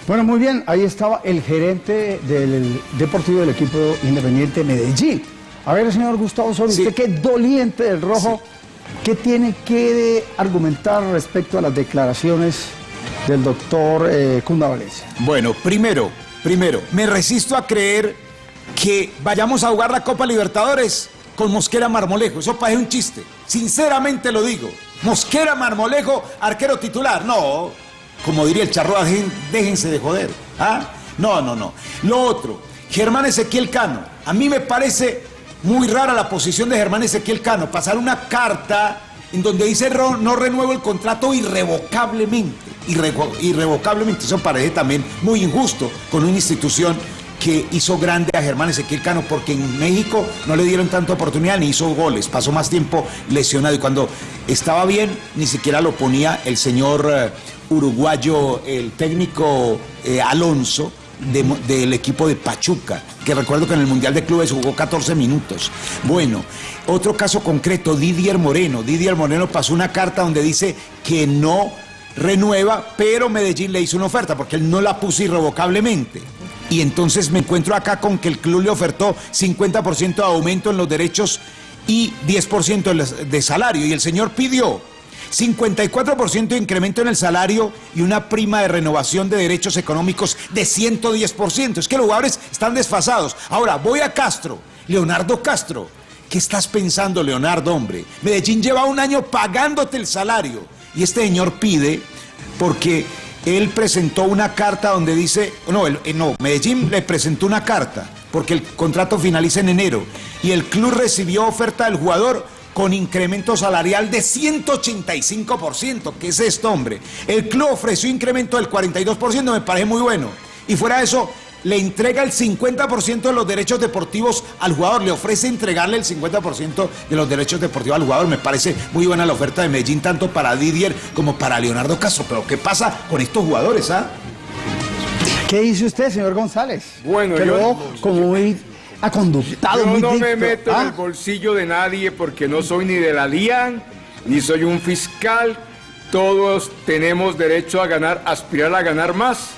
Bueno, muy bien, ahí estaba el gerente del Deportivo del equipo Independiente Medellín. A ver, señor Gustavo Sol, usted que es doliente del rojo, ¿qué tiene que argumentar respecto a las declaraciones del doctor eh, Cunda Valencia? Bueno, primero, primero, me resisto a creer que vayamos a jugar la Copa Libertadores con Mosquera Marmolejo. Eso parece un chiste. Sinceramente lo digo. Mosquera Marmolejo, arquero titular. No, como diría el charro, dejen- déjense de joder. ¿Ah? No, no, no. Lo otro, Germán Ezequiel Cano. A mí me parece muy rara la posición de Germán Ezequiel Cano. Pasar una carta en donde dice "Ro- no renuevo el contrato irrevocablemente. Irrevo- irrevocablemente. Eso parece también muy injusto con una institución que hizo grande a Germán Ezequiel Cano, porque en México no le dieron tanta oportunidad ni hizo goles, pasó más tiempo lesionado y cuando estaba bien ni siquiera lo ponía el señor eh, uruguayo, el técnico eh, Alonso de- del equipo de Pachuca, que recuerdo que en el Mundial de Clubes jugó 14 minutos. Bueno, otro caso concreto, Didier Moreno. Didier Moreno pasó una carta donde dice que no renueva, pero Medellín le hizo una oferta porque él no la puso irrevocablemente. Y entonces me encuentro acá con que el club le ofertó 50% de aumento en los derechos y 10% de salario. Y el señor pidió 54% de incremento en el salario y una prima de renovación de derechos económicos de 110%. Es que los jugadores están desfasados. Ahora, voy a Castro, Leonardo Castro. ¿Qué estás pensando, Leonardo, hombre? Medellín lleva un año pagándote el salario. Y este señor pide, porque él presentó una carta donde dice, no, eh, no, Medellín le presentó una carta, porque el contrato finaliza en enero. Y el club recibió oferta del jugador con incremento salarial de 185%. ¿Qué es esto, hombre? El club ofreció incremento del 42%, me parece muy bueno. Y fuera de eso, le entrega el 50% de los derechos deportivos al jugador, le ofrece entregarle el 50% de los derechos deportivos al jugador. Me parece muy buena la oferta de Medellín, tanto para Didier como para Leonardo Castro. Pero ¿qué pasa con estos jugadores, ah? ¿Qué dice usted, señor González? Bueno, que yo- luego, como muy aconductado, Yo muy no me meto en ¿ah? el bolsillo de nadie porque no soy ni de la DIAN, ni soy un fiscal. Todos tenemos derecho a ganar, aspirar a ganar más.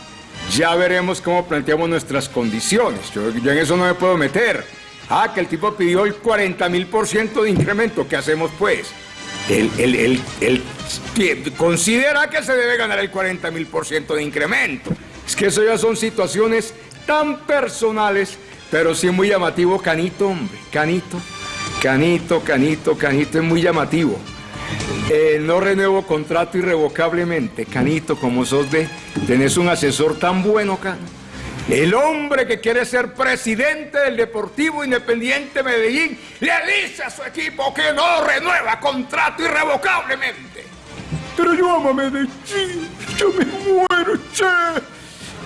Ya veremos cómo planteamos nuestras condiciones. Yo, en eso no me puedo meter. Ah, que el tipo pidió el 40 mil por ciento de incremento. ¿Qué hacemos pues? Él, él- él que- considera que se debe ganar el 40 mil por ciento de incremento. Es que eso ya son situaciones tan personales, pero sí muy llamativo, Canito, hombre, Canito, Canito, Canito, Canito, es muy llamativo. Eh, no renuevo contrato irrevocablemente, Canito, como sos de, tenés un asesor tan bueno, Cano. El hombre que quiere ser presidente del Deportivo Independiente Medellín le dice a su equipo que no renueva contrato irrevocablemente. Pero yo amo a Medellín, yo me muero, che.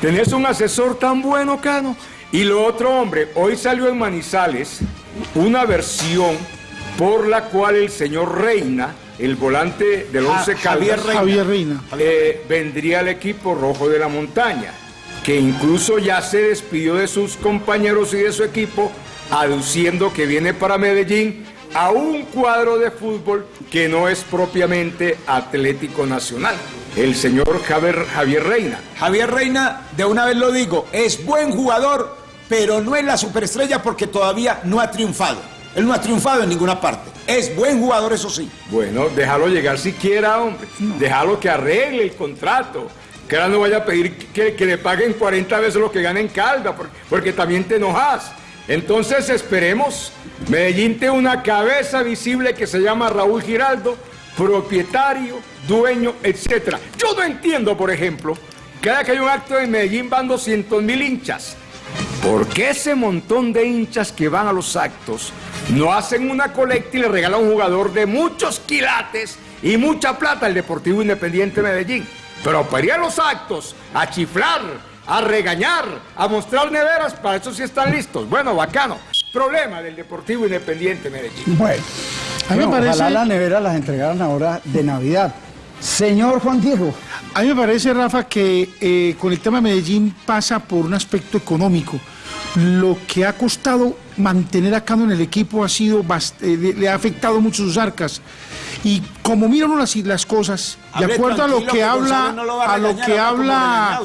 Tenés un asesor tan bueno, Cano. Y lo otro, hombre, hoy salió en Manizales una versión por la cual el señor Reina, el volante del Ja- Once Javier Caldas, Reina. Javier Reina. eh, vendría al equipo rojo de la montaña, que incluso ya se despidió de sus compañeros y de su equipo, aduciendo que viene para Medellín a un cuadro de fútbol que no es propiamente Atlético Nacional, el señor Javier, Javier Reina. Javier Reina, de una vez lo digo, es buen jugador, pero no es la superestrella porque todavía no ha triunfado. Él no ha triunfado en ninguna parte. Es buen jugador, eso sí. Bueno, déjalo llegar siquiera, hombre. Déjalo que arregle el contrato. Que ahora no vaya a pedir que, que le paguen 40 veces lo que gana en Calda, porque, porque también te enojas. Entonces esperemos. Medellín tiene una cabeza visible que se llama Raúl Giraldo, propietario, dueño, etc. Yo no entiendo, por ejemplo, cada que hay un acto en Medellín van 200 mil hinchas. ¿Por qué ese montón de hinchas que van a los actos no hacen una colecta y le regalan a un jugador de muchos quilates y mucha plata al Deportivo Independiente Medellín? Pero para ir a los actos, a chiflar, a regañar, a mostrar neveras, para eso sí están listos. Bueno, bacano. Problema del Deportivo Independiente Medellín. Bueno, A mí me bueno, parece- ojalá las neveras las entregaran ahora de Navidad. Señor Juan Diego. A mí me parece, Rafa, que eh, con el tema de Medellín pasa por un aspecto económico. Lo que ha costado mantener a Cano en el equipo ha sido eh, le, ha afectado mucho sus arcas. Y como miran las, las cosas, de acuerdo a lo que que habla, no lo a a lo que habla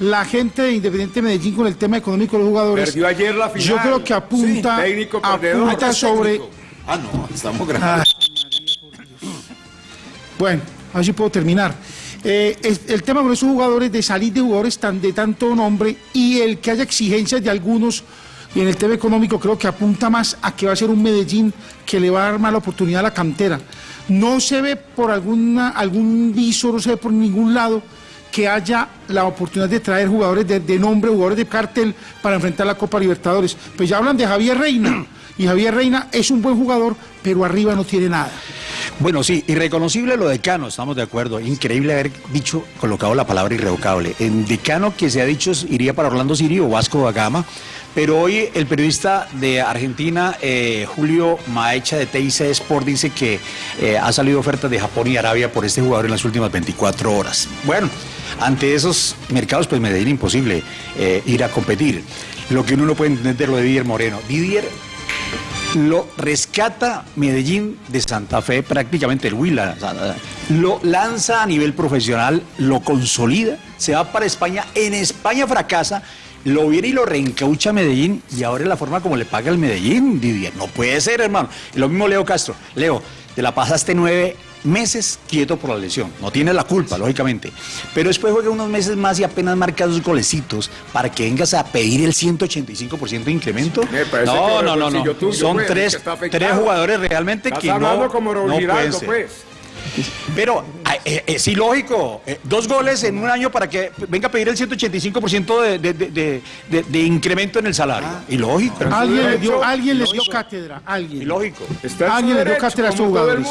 la gente de Independiente Medellín con el tema económico de los jugadores, Perdió ayer la final. yo creo que apunta, Sí, apunta sobre Ah, no, estamos Ah, grabando. Bueno, a ver si puedo terminar. Eh, el tema con esos jugadores, de salir de jugadores tan, de tanto nombre y el que haya exigencias de algunos y en el tema económico creo que apunta más a que va a ser un Medellín que le va a dar más la oportunidad a la cantera. No se ve por alguna, algún viso, no se ve por ningún lado que haya la oportunidad de traer jugadores de, de nombre, jugadores de cartel para enfrentar la Copa Libertadores. Pues ya hablan de Javier Reina y Javier Reina es un buen jugador, pero arriba no tiene nada. Bueno, sí, irreconocible lo de Cano, estamos de acuerdo. Increíble haber dicho, colocado la palabra irrevocable. En Decano que se ha dicho iría para Orlando City o Vasco da Gama, pero hoy el periodista de Argentina, eh, Julio Maecha de TIC Sport, dice que eh, ha salido ofertas de Japón y Arabia por este jugador en las últimas 24 horas. Bueno, ante esos mercados, pues Medellín imposible eh, ir a competir. Lo que uno no puede entender de lo de Didier Moreno. Didier lo rescata Medellín de Santa Fe, prácticamente el Huila, lo lanza a nivel profesional, lo consolida, se va para España, en España fracasa, lo viene y lo reencaucha Medellín y ahora es la forma como le paga el Medellín, Didier. No puede ser, hermano. Lo mismo Leo Castro. Leo, te la pasaste nueve meses quieto por la lesión. No tiene la culpa, lógicamente. Pero después juega unos meses más y apenas marca dos golecitos para que vengas a pedir el 185% de incremento. No, no, no, no. Son tres, tres jugadores realmente que no, no pueden ser. Pero eh, es ilógico. Eh, dos goles en un año para que venga a pedir el 185% de, de, de, de, de incremento en el salario. ilógico. Alguien le dio, alguien les dio cátedra. Alguien. Ilógico. Alguien le dio cátedra a sus jugadores.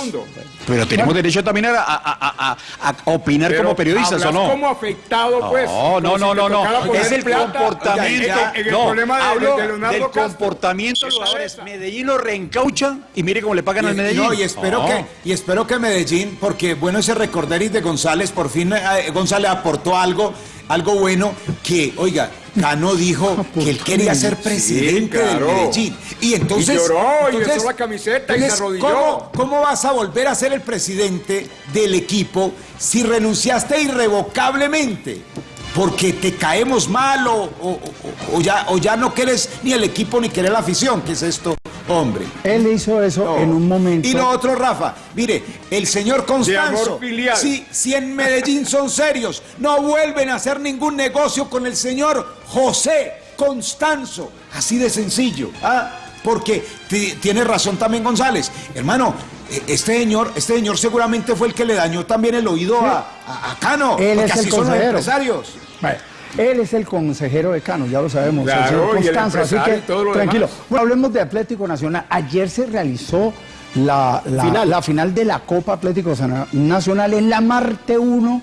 Pero tenemos derecho también a, a, a, a- a opinar Pero como periodistas, ¿o no? como afectado, pues. No, no, no, no, no. Es el plata. comportamiento. Ya, en el no, problema de- hablo de Leonardo del Castro. comportamiento de los jugadores. Medellín lo reencaucha y mire cómo le pagan al Y- Medellín. No, y espero, No. que, y espero que Medellín, porque bueno ese recorderis de González, por fin eh, González aportó algo, algo bueno, que, oiga, Cano dijo que él quería ser presidente claro. del Medellín. Y entonces... Y lloró, y entonces- besó la camiseta y se arrodilló. ¿cómo, ¿Cómo vas a volver a ser el presidente del equipo si renunciaste irrevocablemente? Porque te caemos mal o, o- o- o ya, o ya no quieres ni el equipo ni querer la afición. ¿Qué es esto, hombre? Él hizo eso en un momento. Y lo otro, Rafa, mire, el señor Constanzo, amor filial. si, si en Medellín son serios, no vuelven a hacer ningún negocio con el señor José Constanzo. Así de sencillo. ¿ah? Porque ti- tiene razón también González. Hermano, eh, este señor, este señor seguramente fue el que le dañó también el oído a, a- a Cano. Él porque es el así son los empresarios. Vale. Él es el consejero de Cano, ya lo sabemos, Claro, el señor y el Constanza, así que y todo lo tranquilo. demás. Bueno, hablemos de Atlético Nacional. Ayer se realizó la, la Final. la final de la Copa Atlético Nacional en la Marte 1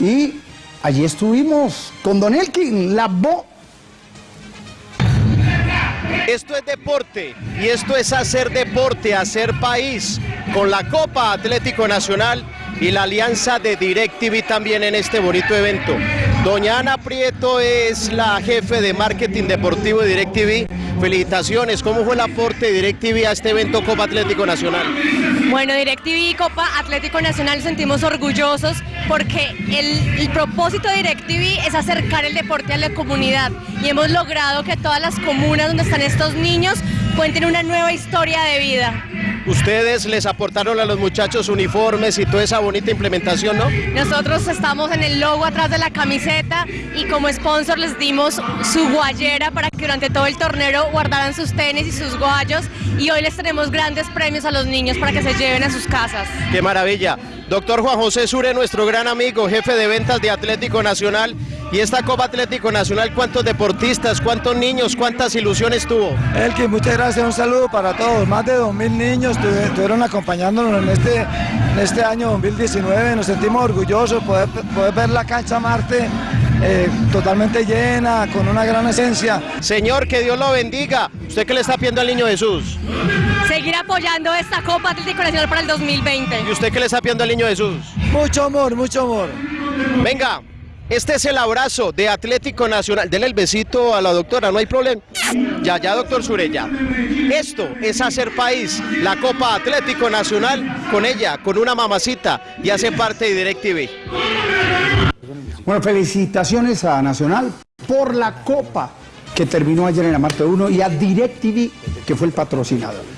y allí estuvimos con Don Elkin, la bo Esto es deporte y esto es hacer deporte, hacer país con la Copa Atlético Nacional y la alianza de DirecTV también en este bonito evento. Doña Ana Prieto es la jefe de marketing deportivo de DirecTV. Felicitaciones, ¿cómo fue el aporte de DirecTV a este evento Copa Atlético Nacional? Bueno, DirecTV y Copa Atlético Nacional sentimos orgullosos porque el, el propósito de DirecTV es acercar el deporte a la comunidad y hemos logrado que todas las comunas donde están estos niños cuenten una nueva historia de vida. Ustedes les aportaron a los muchachos uniformes y toda esa bonita implementación, ¿no? Nosotros estamos en el logo atrás de la camiseta y como sponsor les dimos su guayera para que durante todo el torneo guardaran sus tenis y sus guayos y hoy les tenemos grandes premios a los niños para que se lleven a sus casas. Qué maravilla. Doctor Juan José Sure, nuestro gran amigo, jefe de ventas de Atlético Nacional. Y esta Copa Atlético Nacional, ¿cuántos deportistas, cuántos niños, cuántas ilusiones tuvo? Elkin, muchas gracias, un saludo para todos. Más de 2.000 niños estuvieron acompañándonos en este, en este año 2019. Nos sentimos orgullosos poder, poder ver la cancha Marte eh, totalmente llena, con una gran esencia. Señor, que Dios lo bendiga. ¿Usted qué le está pidiendo al niño Jesús? Seguir apoyando esta Copa Atlético Nacional para el 2020. ¿Y usted qué le está pidiendo al niño Jesús? Mucho amor, mucho amor. Venga, este es el abrazo de Atlético Nacional. Denle el besito a la doctora, no hay problema. Ya, ya, doctor Surella. Esto es hacer país. La Copa Atlético Nacional con ella, con una mamacita y hace parte de DirecTV. Bueno, felicitaciones a Nacional por la Copa que terminó ayer en la Marte 1 y a DirecTV que fue el patrocinador.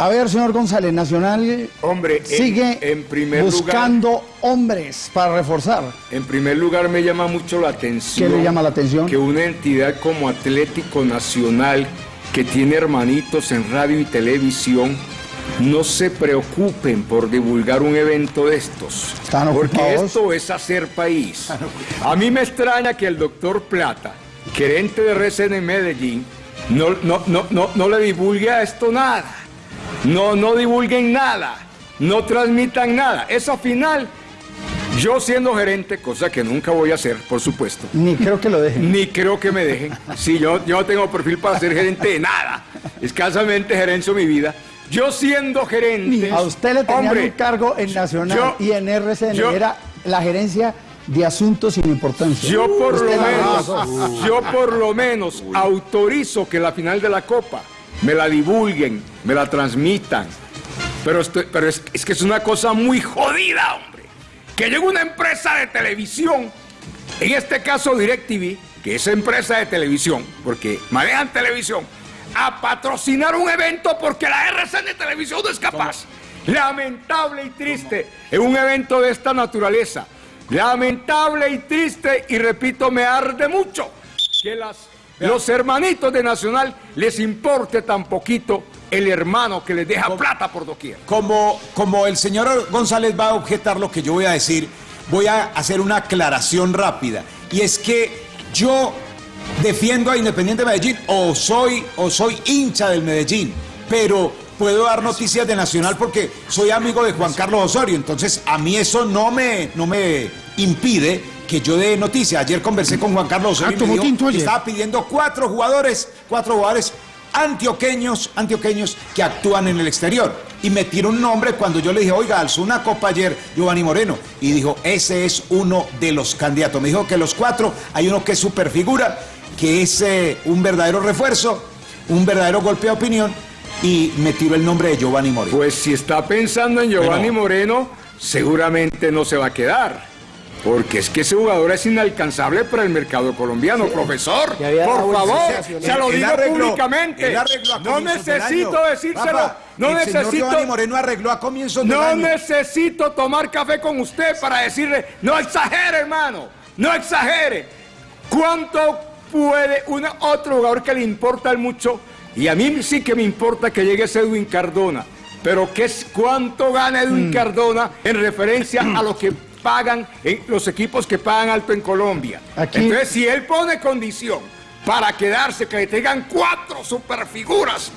A ver, señor González, Nacional Hombre, en- sigue en primer buscando hombres para reforzar. En primer lugar me llama mucho la atención. ¿Qué le llama la atención? Que una entidad como Atlético Nacional, que tiene hermanitos en radio y televisión, no se preocupen por divulgar un evento de estos. Porque esto es hacer país. A mí me extraña que el doctor Plata, gerente de RCN en Medellín, no, no, no, no, no le divulgue a esto nada. No, no divulguen nada. no transmitan nada. Esa final, yo siendo gerente, cosa que nunca voy a hacer, por supuesto. Ni creo que lo dejen. Ni creo que me dejen. Sí, yo, yo no tengo perfil para ser gerente de nada. Escasamente gerencio mi vida. Yo siendo gerente. A usted le tenían hombre, un cargo en Nacional yo- y en RCN. yo- era la gerencia de asuntos sin importancia. Yo por lo Usted menos, yo por lo menos autorizo que la final de la Copa me la divulguen, me la transmitan. Pero, estoy- pero es, es que es una cosa muy jodida, hombre. Que llegue una empresa de televisión, en este caso DirecTV, que es empresa de televisión, porque manejan televisión, a patrocinar un evento porque la RCN de televisión no es capaz. Lamentable y triste en un evento de esta naturaleza. Lamentable y triste, y repito, me arde mucho que las, los hermanitos de Nacional les importe tan poquito el hermano que les deja plata por doquier. Como, como el señor González va a objetar lo que yo voy a decir, voy a hacer una aclaración rápida. Y es que yo defiendo a Independiente Medellín o soy, o soy hincha del Medellín, pero puedo dar noticias de Nacional porque soy amigo de Juan Carlos Osorio. Entonces a mí eso no me, no me impide que yo dé noticias. Ayer conversé con Juan Carlos Osorio Ah, y me dijo que estaba pidiendo cuatro jugadores, cuatro jugadores antioqueños, antioqueños que actúan en el exterior. Y me tiró un nombre cuando yo le dije, oiga, alzó una copa ayer Giovanni Moreno. Y dijo, ese es uno de los candidatos. Me dijo que los cuatro, hay uno que es superfigura, que es eh, un verdadero refuerzo, un verdadero golpe de opinión. Y me tiró el nombre de Giovanni Moreno. Pues si está pensando en Giovanni Moreno, seguramente no se va a quedar. Porque es que ese jugador es inalcanzable para el mercado colombiano, profesor. Por favor, se lo digo públicamente. No necesito decírselo. Rafa, no el señor necesito. Giovanni Moreno arregló a comienzos No año. necesito tomar café con usted para decirle, no exagere, hermano, no exagere. ¿Cuánto puede un otro jugador que le importa mucho? Y a mí sí que me importa que llegue ese Edwin Cardona. Pero ¿qué es, ¿cuánto gana Edwin Cardona en referencia a lo que pagan en los equipos que pagan alto en Colombia? Aquí- Entonces, si él pone condición para quedarse, que le tengan cuatro superfiguras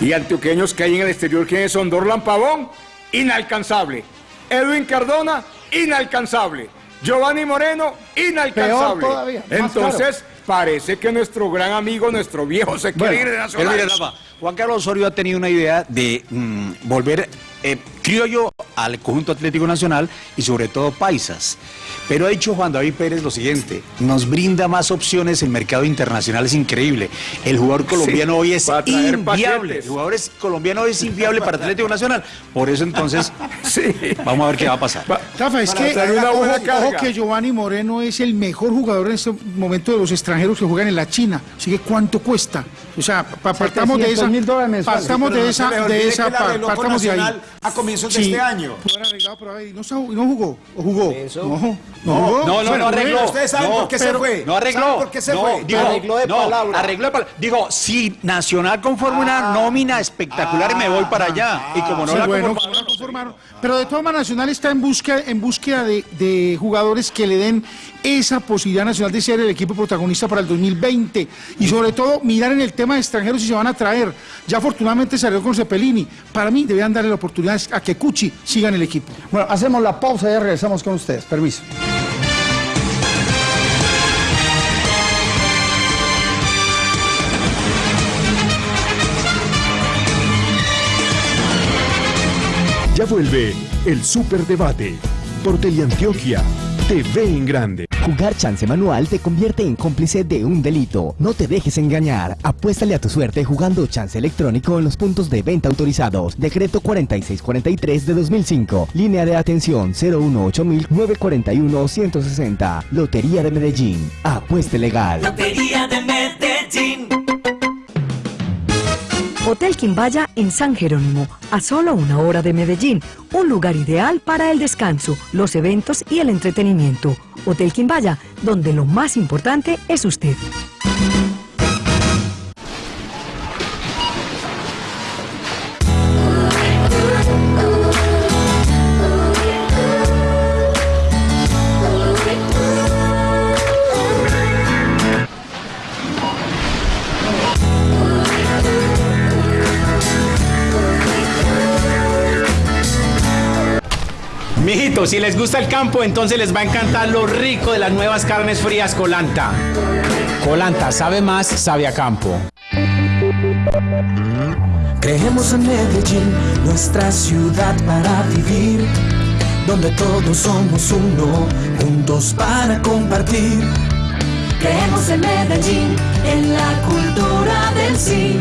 y antioqueños que hay en el exterior, ¿quiénes son? Dorlan Pavón, inalcanzable. Edwin Cardona, inalcanzable. Giovanni Moreno, inalcanzable. Peor todavía, más Entonces, parece que nuestro gran amigo, nuestro viejo se quiere ir de Nacional. Juan Carlos Osorio ha tenido una idea de mm, volver eh, criollo al conjunto Atlético Nacional y sobre todo paisas. Pero ha dicho Juan David Pérez lo siguiente, nos brinda más opciones el mercado internacional, es increíble. El jugador colombiano Sí, hoy es inviable. paquetes. El jugador es- colombiano hoy es inviable para Atlético Nacional. Por eso entonces, vamos a ver qué va a pasar. Rafa, es que una ojo, buena ojo carga. que Giovanni Moreno es el mejor jugador en este momento de los extranjeros que juegan en la China. Así que ¿cuánto cuesta? O sea, pa- partamos de esa, 700.000 dólares mensuales. partamos de no esa, de esa, partamos de ahí. A comienzos de este año. no, jugó, o jugó. No, no, No, jugó. No, no, arregló. Ustedes saben no, por qué se fue. No arregló. ¿Saben por qué se no, fue? digo, Arregló de no, palabra. Arregló de palabra. Digo, si Nacional conforma una nómina espectacular y me voy para allá. y como no Sí, la conformaron. Pero de todas maneras, Nacional está en búsqueda, en búsqueda de, de jugadores que le den esa posibilidad nacional de ser el equipo protagonista para el 2020. Y sobre todo, mirar en el tema de extranjeros si se van a traer. Ya afortunadamente salió con Cepelini. Para mí, deberían darle la oportunidad a que Cuchi siga en el equipo. Bueno, hacemos la pausa y ya regresamos con ustedes. Permiso. Ya vuelve el Superdebate por Teleantioquia TV en grande. Jugar chance manual te convierte en cómplice de un delito. No te dejes engañar. Apuéstale a tu suerte jugando chance electrónico en los puntos de venta autorizados. Decreto 4643 de 2005. Línea de atención 018-941-160. Lotería de Medellín. Apueste legal. Lotería de Medellín. Hotel Quimbaya en San Jerónimo, a solo una hora de Medellín, un lugar ideal para el descanso, los eventos y el entretenimiento. Hotel Quimbaya, donde lo más importante es usted. Si les gusta el campo, entonces les va a encantar lo rico de las nuevas carnes frías Colanta. Colanta sabe más, sabe a campo. Creemos en Medellín, nuestra ciudad para vivir, donde todos somos uno, juntos para compartir. Creemos en Medellín, en la cultura del sí.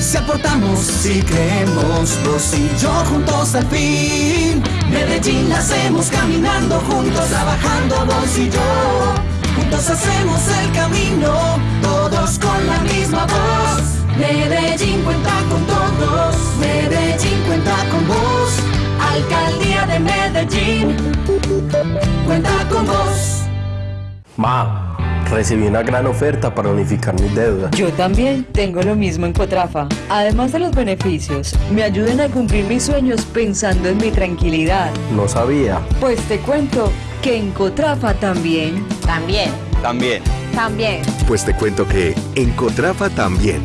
Si aportamos, si creemos, vos y yo juntos al fin. Medellín la hacemos caminando juntos, trabajando vos y yo. Juntos hacemos el camino, todos con la misma voz. Medellín cuenta con todos, Medellín cuenta con vos. Alcaldía de Medellín, cuenta con vos. Recibí una gran oferta para unificar mis deudas. Yo también tengo lo mismo en Cotrafa. Además de los beneficios, me ayudan a cumplir mis sueños pensando en mi tranquilidad. No sabía. Pues te cuento que en Cotrafa también. También. También. También. Pues te cuento que en Cotrafa también.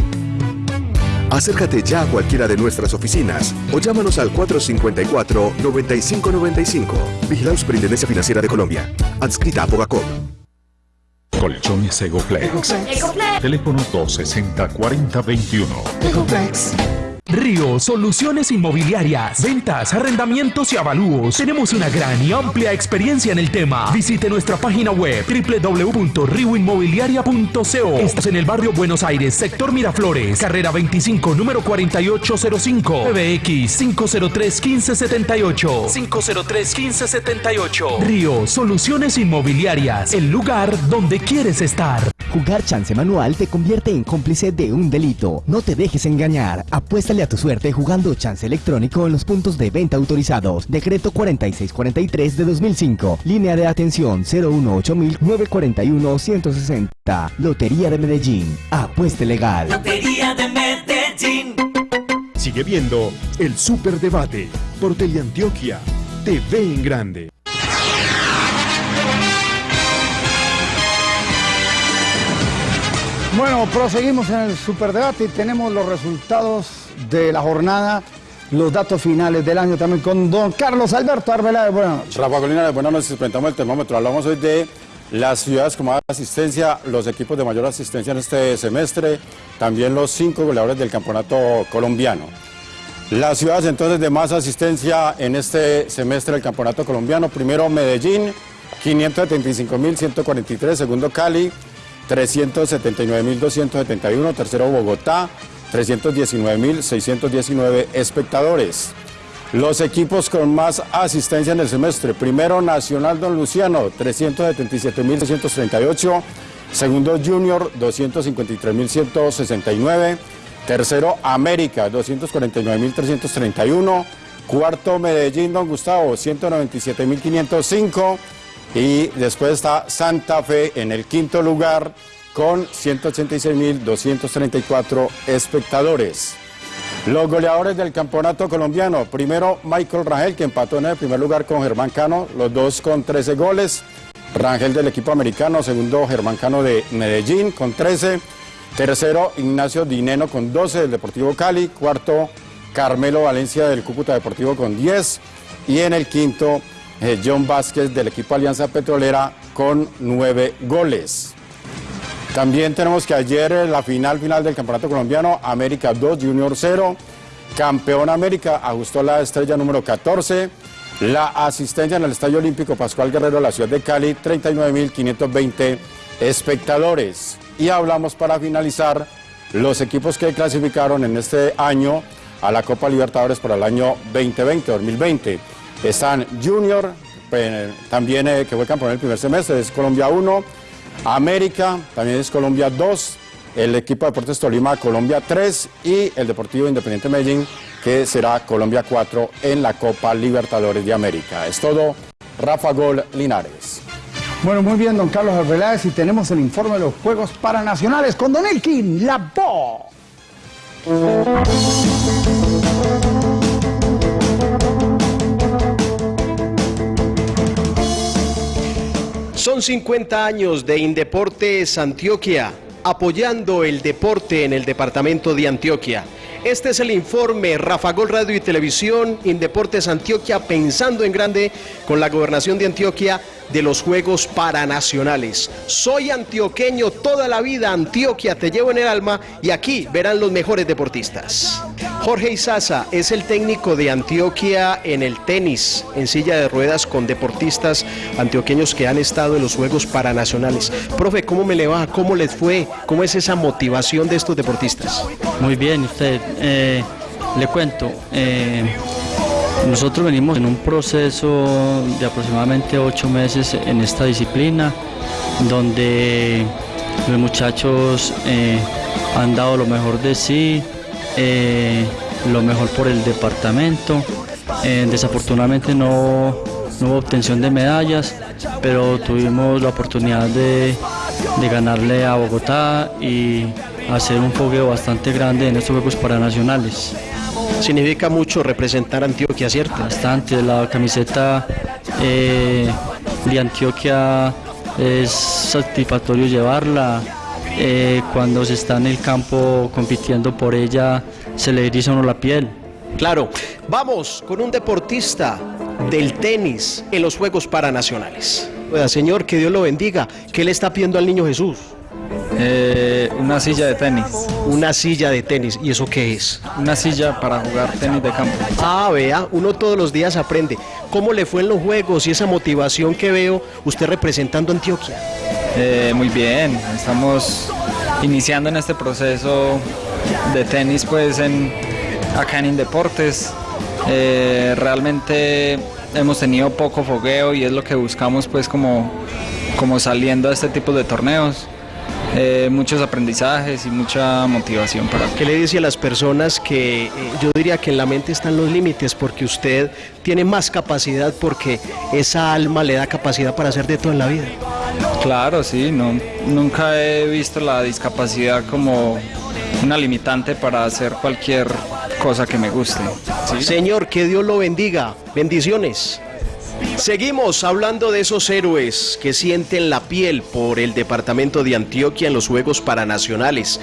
Acércate ya a cualquiera de nuestras oficinas o llámanos al 454-9595. Vigilado Superintendencia Financiera de Colombia. Adscrita a Bogacop. Colchones Egoplex. Ecoplex. Teléfono 260-4021. Río Soluciones Inmobiliarias. Ventas, arrendamientos y avalúos. Tenemos una gran y amplia experiencia en el tema. Visite nuestra página web www.rioinmobiliaria.co. Estamos en el barrio Buenos Aires, sector Miraflores, carrera 25, número 4805. PBX 503 1578. 503 1578. Río Soluciones Inmobiliarias. El lugar donde quieres estar. Jugar chance manual te convierte en cómplice de un delito. No te dejes engañar. Apuéstale a tu suerte jugando chance electrónico en los puntos de venta autorizados. Decreto 4643 de 2005. Línea de atención 018-941-160. Lotería de Medellín. Apueste legal. Lotería de Medellín. Sigue viendo el Superdebate por Teleantioquia. TV en grande. Bueno, proseguimos en el superdebate y tenemos los resultados de la jornada, los datos finales del año también con don Carlos Alberto Arbeláez. Buenas noches. Rafa Colina, buenas noches. Presentamos el termómetro. Hablamos hoy de las ciudades con más asistencia, los equipos de mayor asistencia en este semestre, también los cinco goleadores del campeonato colombiano. Las ciudades entonces de más asistencia en este semestre del campeonato colombiano, primero Medellín, 575.143, segundo Cali, 379.271, tercero Bogotá, 319.619 espectadores. Los equipos con más asistencia en el semestre, primero Nacional Don Luciano, 377.638, segundo Junior, 253.169, tercero América, 249.331, cuarto Medellín Don Gustavo, 197.505 y después está Santa Fe en el quinto lugar con 186.234 espectadores. Los goleadores del campeonato colombiano, primero Michael Rangel que empató en el primer lugar con Germán Cano, los dos con 13 goles. Rangel del equipo americano, segundo Germán Cano de Medellín con 13. Tercero Ignacio Dineno con 12 del Deportivo Cali. Cuarto Carmelo Valencia del Cúcuta Deportivo con 10. Y en el quinto John Vázquez del equipo Alianza Petrolera con 9 goles. También tenemos que ayer la final final del Campeonato Colombiano, América 2, Junior 0. Campeón América ajustó la estrella número 14. La asistencia en el Estadio Olímpico Pascual Guerrero de la ciudad de Cali, 39.520 espectadores. Y hablamos para finalizar los equipos que clasificaron en este año a la Copa Libertadores para el año 2020-2020. Están Junior, también eh, que fue campeón el primer semestre, es Colombia 1. América, también es Colombia 2, el equipo de Deportes Tolima Colombia 3 y el Deportivo Independiente Medellín que será Colombia 4 en la Copa Libertadores de América. Es todo, Rafa Gol Linares. Bueno, muy bien, don Carlos Arbeláez, y tenemos el informe de los Juegos Paranacionales con Don Elkin, la voz. Son 50 años de Indeportes Antioquia, apoyando el deporte en el departamento de Antioquia. Este es el informe Rafa Gol Radio y Televisión, Indeportes Antioquia, pensando en grande con la gobernación de Antioquia de los Juegos Paranacionales. Soy antioqueño toda la vida, Antioquia te llevo en el alma y aquí verán los mejores deportistas. Jorge Izaza es el técnico de Antioquia en el tenis, en silla de ruedas con deportistas antioqueños que han estado en los Juegos Paranacionales. Profe, ¿cómo me le va? ¿Cómo les fue? ¿Cómo es esa motivación de estos deportistas? Muy bien, usted. Eh, le cuento. eh, nosotros venimos en un proceso de aproximadamente ocho meses en esta disciplina, donde los muchachos eh, han dado lo mejor de sí, eh, lo mejor por el departamento. Eh, desafortunadamente no, no hubo obtención de medallas, pero tuvimos la oportunidad de, de ganarle a Bogotá y hacer un fogueo bastante grande en estos Juegos Paranacionales. Significa mucho representar a Antioquia, ¿cierto? Bastante, la camiseta eh, de Antioquia es satisfactorio llevarla. Eh, cuando se está en el campo compitiendo por ella, se le eriza uno la piel. Claro, vamos con un deportista del tenis en los Juegos Paranacionales. Oiga, señor, que Dios lo bendiga. ¿Qué le está pidiendo al niño Jesús? Eh, una silla de tenis. Una silla de tenis. ¿Y eso qué es? Una silla para jugar tenis de campo. Ah, vea, uno todos los días aprende. ¿Cómo le fue en los juegos y esa motivación que veo usted representando a Antioquia? Eh, muy bien, estamos iniciando en este proceso de tenis pues en, acá en Indeportes. Eh, realmente hemos tenido poco fogueo y es lo que buscamos pues como, como saliendo a este tipo de torneos. Eh, muchos aprendizajes y mucha motivación para ¿Qué le dice a las personas que yo diría que en la mente están los límites porque usted tiene más capacidad porque esa alma le da capacidad para hacer de todo en la vida? Claro, sí, no, nunca he visto la discapacidad como una limitante para hacer cualquier cosa que me guste. Señor, que Dios lo bendiga. Bendiciones. Seguimos hablando de esos héroes que sienten la piel por el departamento de Antioquia en los Juegos Paranacionales.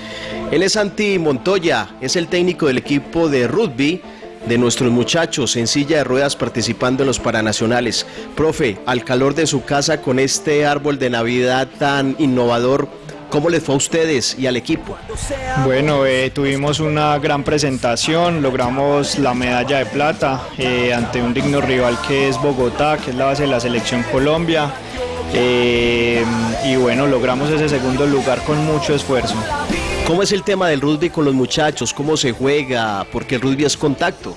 Él es Santi Montoya, es el técnico del equipo de rugby de nuestros muchachos en silla de ruedas participando en los Paranacionales. Profe, al calor de su casa con este árbol de Navidad tan innovador, ¿cómo les fue a ustedes y al equipo? Bueno, eh, tuvimos una gran presentación, logramos la medalla de plata eh, ante un digno rival que es Bogotá, que es la base de la selección Colombia. eh, y bueno, logramos ese segundo lugar con mucho esfuerzo. ¿Cómo es el tema del rugby con los muchachos? ¿Cómo se juega? Porque el rugby es contacto.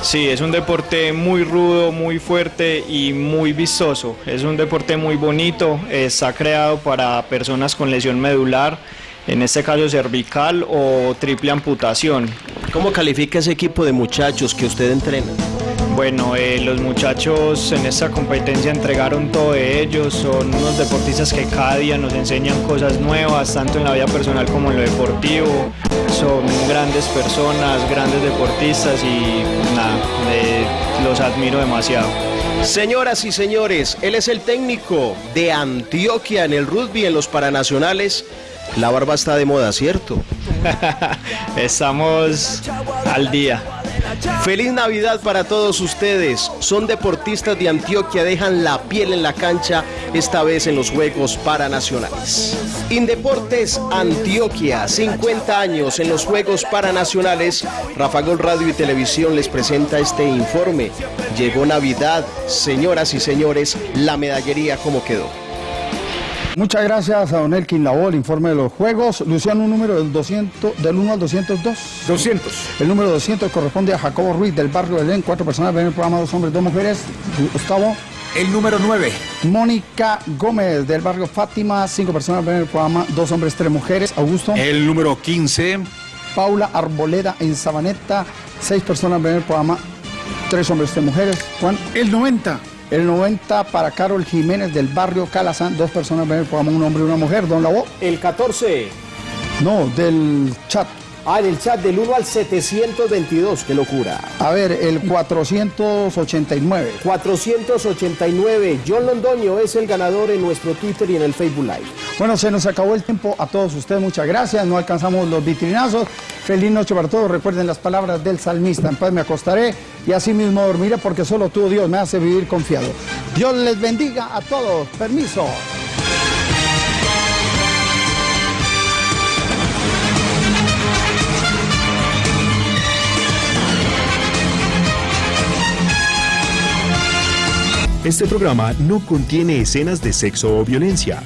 Sí, es un deporte muy rudo, muy fuerte y muy vistoso. Es un deporte muy bonito, está creado para personas con lesión medular, en este caso cervical o triple amputación. ¿Cómo califica ese equipo de muchachos que usted entrena? Bueno, eh, los muchachos en esta competencia entregaron todo de ellos, son unos deportistas que cada día nos enseñan cosas nuevas, tanto en la vida personal como en lo deportivo. Son grandes personas, grandes deportistas y nada, eh, los admiro demasiado. Señoras y señores, él es el técnico de Antioquia en el rugby en los Paranacionales. La barba está de moda, ¿cierto? Estamos al día. Feliz Navidad para todos ustedes. Son deportistas de Antioquia, dejan la piel en la cancha, esta vez en los Juegos Paranacionales. Indeportes Antioquia, 50 años en los Juegos Paranacionales. Rafa Gol Radio y Televisión les presenta este informe. Llegó Navidad, señoras y señores, la medallería como quedó. Muchas gracias a Don Elkin Labo, el informe de los juegos. Luciano, un número del, 200, del 1 al 202. 200. El número 200 corresponde a Jacobo Ruiz del barrio Belén. Cuatro personas ven el programa, dos hombres, dos mujeres. Gustavo. El número 9. Mónica Gómez del barrio Fátima. Cinco personas ven el programa, dos hombres, tres mujeres. Augusto. El número 15. Paula Arboleda en Sabaneta. Seis personas ven el programa, tres hombres, tres mujeres. Juan. El 90. El 90 para Carol Jiménez del barrio Calazán. Dos personas un hombre y una mujer. Don Labo. El 14. No, del chat. Ah, en el chat del 1 al 722, qué locura. A ver, el 489. 489. John Londoño es el ganador en nuestro Twitter y en el Facebook Live. Bueno, se nos acabó el tiempo. A todos ustedes, muchas gracias. No alcanzamos los vitrinazos. Feliz noche para todos. Recuerden las palabras del salmista. En paz me acostaré y así mismo dormiré porque solo tú, Dios, me hace vivir confiado. Dios les bendiga a todos. Permiso. Este programa no contiene escenas de sexo o violencia.